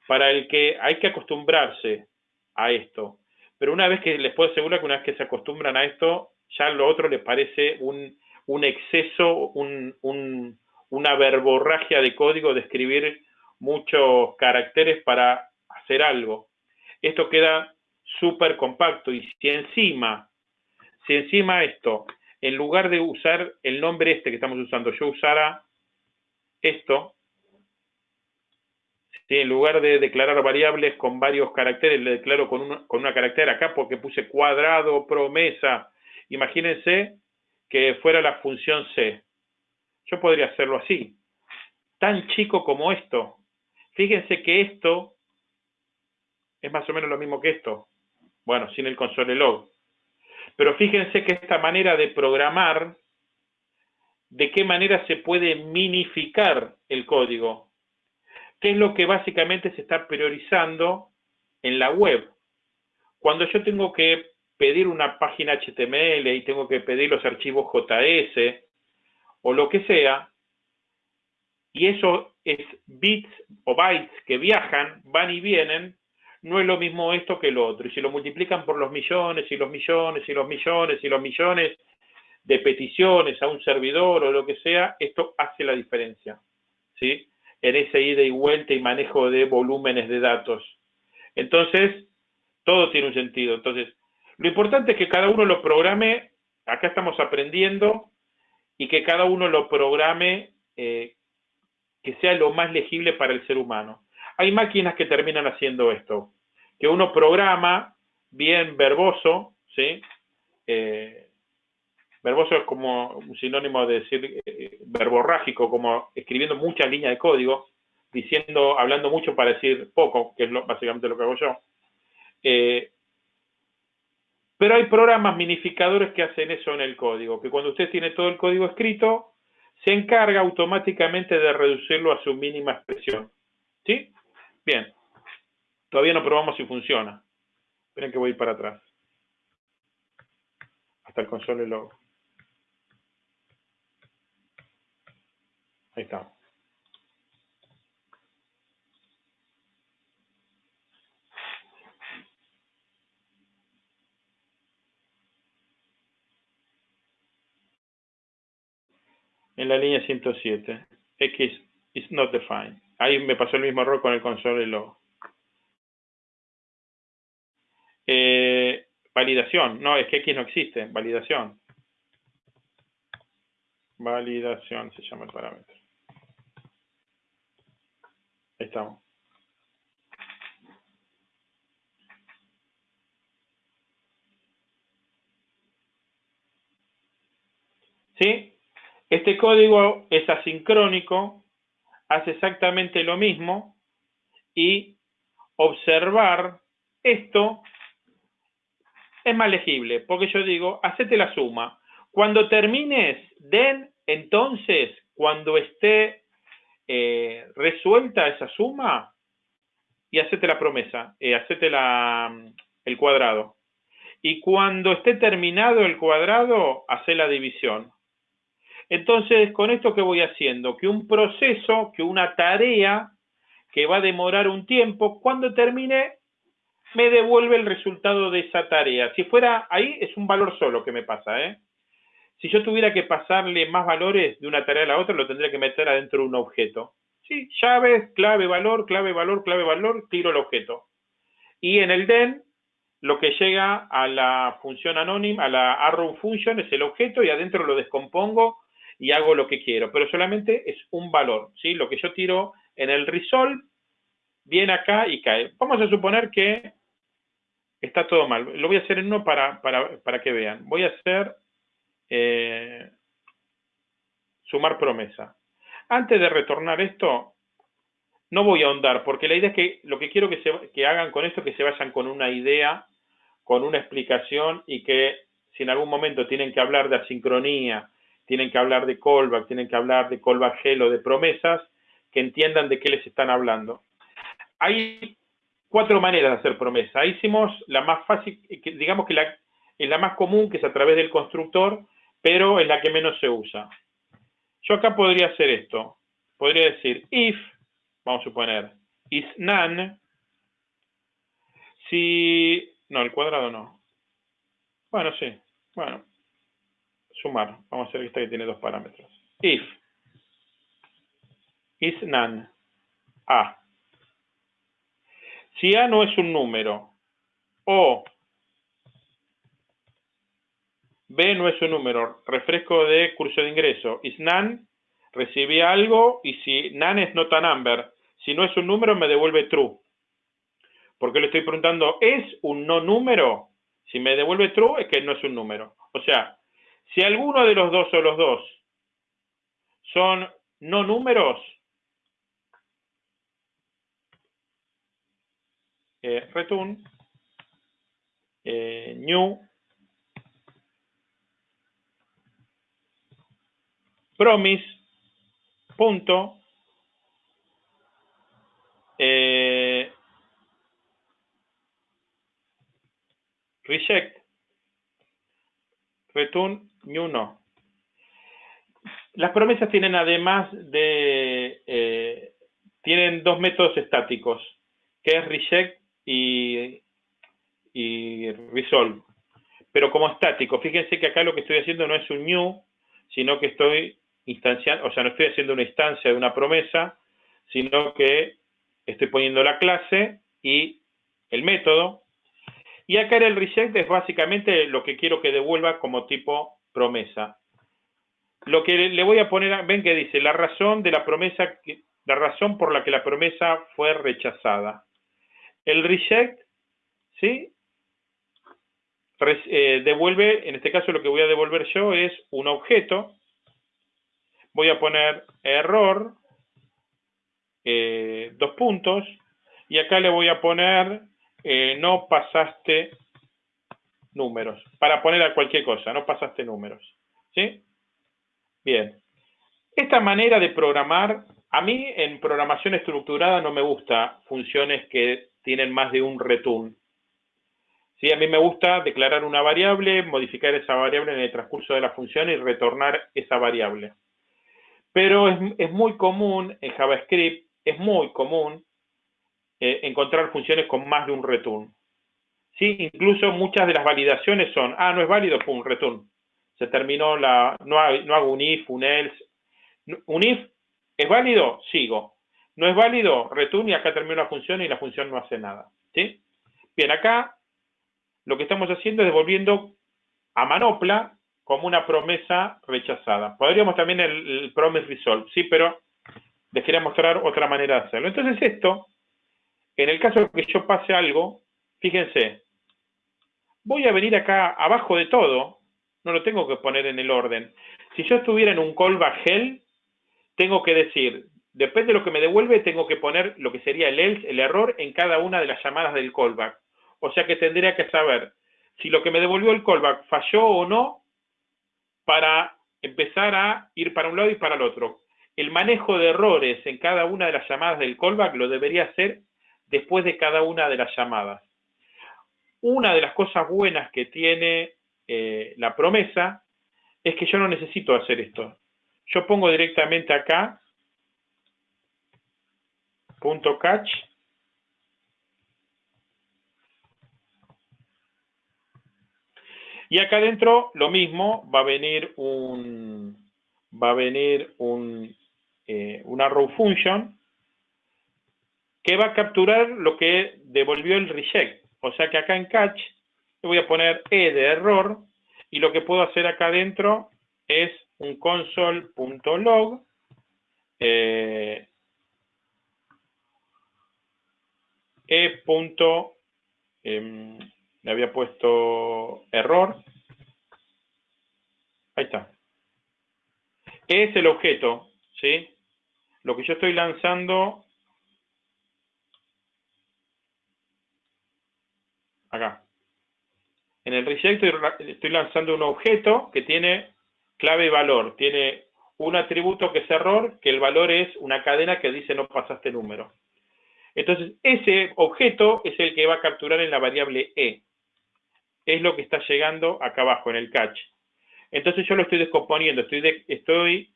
A: para el que hay que acostumbrarse a esto. Pero una vez que les puedo asegurar que una vez que se acostumbran a esto, ya lo otro les parece un, un exceso, un, un, una verborragia de código de escribir muchos caracteres para hacer algo. Esto queda súper compacto. Y si encima, si encima esto, en lugar de usar el nombre este que estamos usando, yo usara esto, si en lugar de declarar variables con varios caracteres, le declaro con una, con una carácter acá porque puse cuadrado, promesa. Imagínense que fuera la función C. Yo podría hacerlo así. Tan chico como esto. Fíjense que esto es más o menos lo mismo que esto. Bueno, sin el console log. Pero fíjense que esta manera de programar, de qué manera se puede minificar el código. ¿Qué es lo que básicamente se está priorizando en la web? Cuando yo tengo que pedir una página HTML y tengo que pedir los archivos JS o lo que sea, y eso es bits o bytes que viajan, van y vienen, no es lo mismo esto que lo otro. Y si lo multiplican por los millones y los millones y los millones y los millones de peticiones a un servidor o lo que sea, esto hace la diferencia, ¿sí? En ese ida y vuelta y manejo de volúmenes de datos. Entonces, todo tiene un sentido. Entonces, lo importante es que cada uno lo programe, acá estamos aprendiendo, y que cada uno lo programe eh, que sea lo más legible para el ser humano. Hay máquinas que terminan haciendo esto que uno programa bien verboso, ¿sí? Eh, verboso es como un sinónimo de decir eh, verborrágico, como escribiendo muchas líneas de código, diciendo, hablando mucho para decir poco, que es básicamente lo que hago yo. Eh, pero hay programas minificadores que hacen eso en el código, que cuando usted tiene todo el código escrito, se encarga automáticamente de reducirlo a su mínima expresión. ¿Sí? Bien. Todavía no probamos si funciona. Esperen que voy para atrás. Hasta el console log. Ahí está. En la línea 107. X is not defined. Ahí me pasó el mismo error con el console log. Eh, validación. No, es que X no existe. Validación. Validación se llama el parámetro. Estamos. ¿Sí? Este código es asincrónico, hace exactamente lo mismo y observar esto es más legible, porque yo digo, hacete la suma. Cuando termines, den, entonces, cuando esté eh, resuelta esa suma, y hacete la promesa, eh, hacete la, el cuadrado. Y cuando esté terminado el cuadrado, hace la división. Entonces, con esto que voy haciendo, que un proceso, que una tarea que va a demorar un tiempo, cuando termine, me devuelve el resultado de esa tarea. Si fuera ahí, es un valor solo que me pasa, ¿eh? Si yo tuviera que pasarle más valores de una tarea a la otra, lo tendría que meter adentro de un objeto. Sí, llaves, clave, valor, clave, valor, clave, valor, tiro el objeto. Y en el den, lo que llega a la función anónima, a la arrow function, es el objeto y adentro lo descompongo y hago lo que quiero. Pero solamente es un valor, ¿sí? Lo que yo tiro en el resolve viene acá y cae. Vamos a suponer que está todo mal. Lo voy a hacer en uno para, para, que vean. Voy a hacer eh, sumar promesa. Antes de retornar esto, no voy a ahondar, porque la idea es que lo que quiero que, hagan con esto es que se vayan con una idea, con una explicación y que si en algún momento tienen que hablar de asincronía, tienen que hablar de callback, tienen que hablar de callback de promesas, que entiendan de qué les están hablando. Hay cuatro maneras de hacer promesa. hicimos la más fácil, digamos que la, es la más común, que es a través del constructor, pero es la que menos se usa. Yo acá podría hacer esto. Podría decir if, vamos a suponer, is none, si... No, el cuadrado no. Bueno, sí. Bueno. Sumar. Vamos a hacer esta que tiene dos parámetros. If is none. A. Si A no es un número o B no es un número, refresco de curso de ingreso, is none, recibí algo y si none es not a number, si no es un número me devuelve true. Porque le estoy preguntando, ¿es un no número? Si me devuelve true es que no es un número. O sea, si alguno de los dos o los dos son no números, eh, return eh, new promise punto eh, reject return new no. Las promesas tienen además de eh, tienen dos métodos estáticos, que es reject y, resolve. Pero como estático, fíjense que acá lo que estoy haciendo no es un new, sino que estoy instanciando, o sea, no estoy haciendo una instancia de una promesa, sino que estoy poniendo la clase y el método. Y acá el reject es básicamente lo que quiero que devuelva como tipo promesa. Lo que le voy a poner, ven que dice, la razón de la promesa, la razón por la que la promesa fue rechazada. El reject, ¿sí? Eh, devuelve, en este caso lo que voy a devolver yo es un objeto. Voy a poner error, eh, dos puntos, y acá le voy a poner eh, no pasaste números, para poner a cualquier cosa, no pasaste números. ¿Sí? Bien. Esta manera de programar A mí en programación estructurada no me gusta funciones que tienen más de un return. Sí, a mí me gusta declarar una variable, modificar esa variable en el transcurso de la función y retornar esa variable. Pero es, muy común en JavaScript, es muy común eh, encontrar funciones con más de un return. ¿Sí? Incluso muchas de las validaciones son, ah, no es válido, pum, return. Se terminó la, no, no hago un if, un else. Un if, ¿es válido? Sigo. No es válido, return y acá termina la función y la función no hace nada. ¿Sí? Bien, acá lo que estamos haciendo es devolviendo a manopla como una promesa rechazada. Podríamos también el, promise resolve, sí, pero les quería mostrar otra manera de hacerlo. Entonces esto, en el caso de que yo pase algo, fíjense, voy a venir acá abajo de todo, no lo tengo que poner en el orden. Si yo estuviera en un callback hell, tengo que decir, depende de lo que me devuelve, tengo que poner lo que sería el else, el error, en cada una de las llamadas del callback. O sea que tendría que saber si lo que me devolvió el callback falló o no para empezar a ir para un lado y para el otro. El manejo de errores en cada una de las llamadas del callback lo debería hacer después de cada una de las llamadas. Una de las cosas buenas que tiene eh, la promesa es que yo no necesito hacer esto. Yo pongo directamente acá punto catch Y acá adentro lo mismo, va a venir un va a venir un, eh, una row function que va a capturar lo que devolvió el reject. O sea que acá en catch le voy a poner e de error y lo que puedo hacer acá adentro es un console.log eh, e. Em, le había puesto error. Ahí está. Es el objeto, ¿sí? Lo que yo estoy lanzando acá. En el reject estoy lanzando un objeto que tiene clave valor. Tiene un atributo que es error, que el valor es una cadena que dice no pasaste número. Entonces, ese objeto es el que va a capturar en la variable e es lo que está llegando acá abajo en el catch. Entonces yo lo estoy descomponiendo, estoy, estoy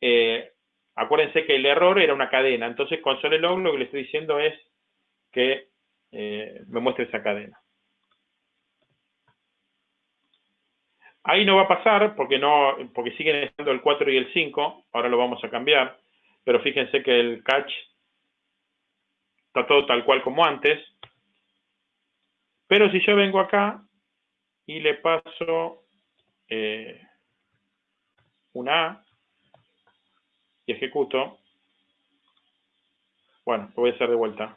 A: eh, acuérdense que el error era una cadena, entonces con log lo que le estoy diciendo es que eh, me muestre esa cadena. Ahí no va a pasar porque no porque siguen estando el 4 y el 5, ahora lo vamos a cambiar, pero fíjense que el catch está todo tal cual como antes. Pero si yo vengo acá y le paso eh, una A y ejecuto. Bueno, lo voy a hacer de vuelta.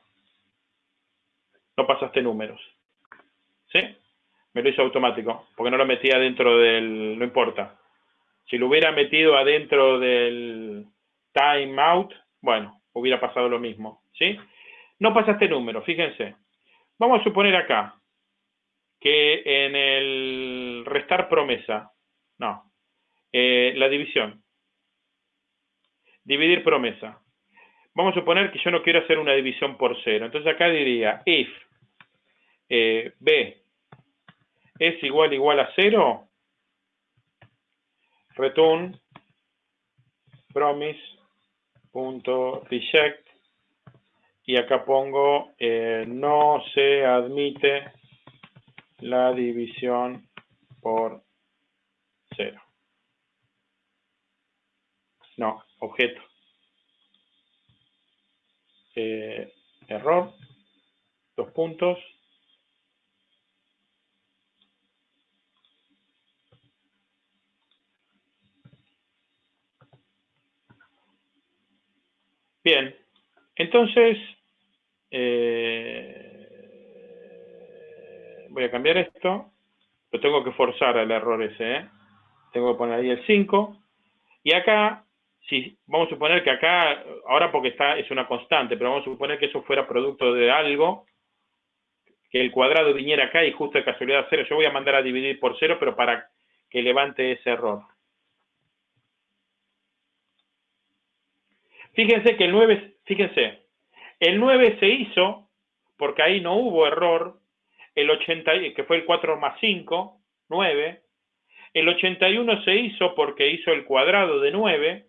A: No pasaste números. ¿Sí? Me lo hizo automático, porque no lo metía dentro del... no importa. Si lo hubiera metido adentro del timeout, bueno, hubiera pasado lo mismo. ¿Sí? No pasaste número, fíjense. Vamos a suponer acá que en el restar promesa, no, eh, la división, dividir promesa. Vamos a suponer que yo no quiero hacer una división por cero. Entonces acá diría if eh, b es igual igual a cero, return promise.reject y acá pongo eh, no se admite la división por cero. No, objeto. Eh, error, dos puntos. Bien, entonces, eh, voy a cambiar esto, lo tengo que forzar al error ese, ¿eh? tengo que poner ahí el 5, y acá, si vamos a suponer que acá, ahora porque está es una constante, pero vamos a suponer que eso fuera producto de algo, que el cuadrado viniera acá y justo de casualidad cero, yo voy a mandar a dividir por cero, pero para que levante ese error. Fíjense que el 9, fíjense, el 9 se hizo porque ahí no hubo error, el 80, que fue el 4 más 5, 9, el 81 se hizo porque hizo el cuadrado de 9,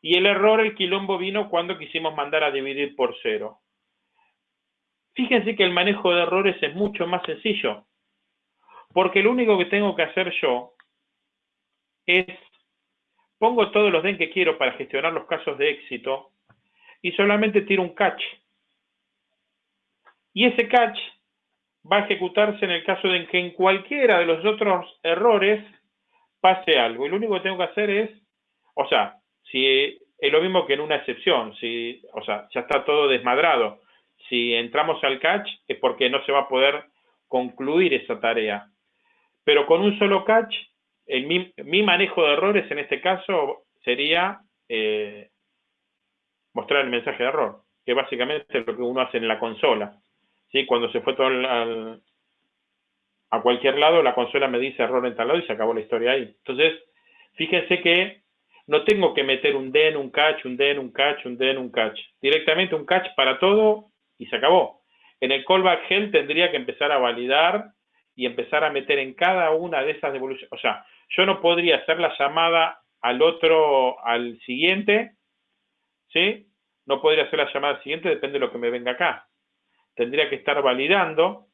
A: y el error, el quilombo vino cuando quisimos mandar a dividir por 0. Fíjense que el manejo de errores es mucho más sencillo, porque lo único que tengo que hacer yo es, pongo todos los den que quiero para gestionar los casos de éxito, y solamente tiro un catch. Y ese catch va a ejecutarse en el caso de que en cualquiera de los otros errores pase algo. Y lo único que tengo que hacer es, o sea, si es lo mismo que en una excepción, si, o sea, ya está todo desmadrado. Si entramos al catch es porque no se va a poder concluir esa tarea. Pero con un solo catch, mi, manejo de errores en este caso sería eh, mostrar el mensaje de error, que básicamente es lo que uno hace en la consola. ¿Sí? Cuando se fue todo al, a cualquier lado, la consola me dice error en tal lado y se acabó la historia ahí. Entonces, fíjense que no tengo que meter un den, un catch, un den, un catch, un den, un catch. Directamente un catch para todo y se acabó. En el callback hell tendría que empezar a validar y empezar a meter en cada una de esas devoluciones. O sea, yo no podría hacer la llamada al otro, al siguiente, ¿sí? No podría hacer la llamada al siguiente, depende de lo que me venga acá. Tendría que estar validando,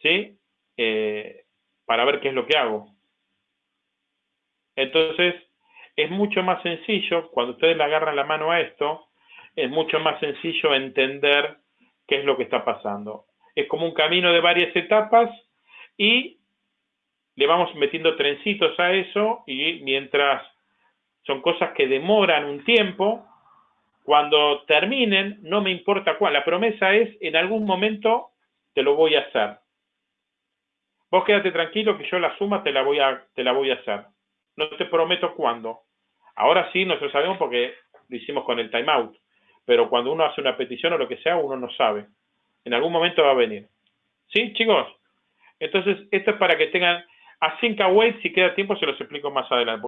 A: ¿sí? Eh, para ver qué es lo que hago. Entonces, es mucho más sencillo, cuando ustedes le agarran la mano a esto, es mucho más sencillo entender qué es lo que está pasando. Es como un camino de varias etapas y le vamos metiendo trencitos a eso y mientras son cosas que demoran un tiempo, cuando terminen, no me importa cuál, la promesa es en algún momento te lo voy a hacer. Vos quédate tranquilo que yo la suma te la voy a, te la voy a hacer. No te prometo cuándo. Ahora sí, nosotros sabemos porque lo hicimos con el timeout. Pero cuando uno hace una petición o lo que sea, uno no sabe. En algún momento va a venir. ¿Sí, chicos? Entonces, esto es para que tengan... A Await, si queda tiempo, se los explico más adelante.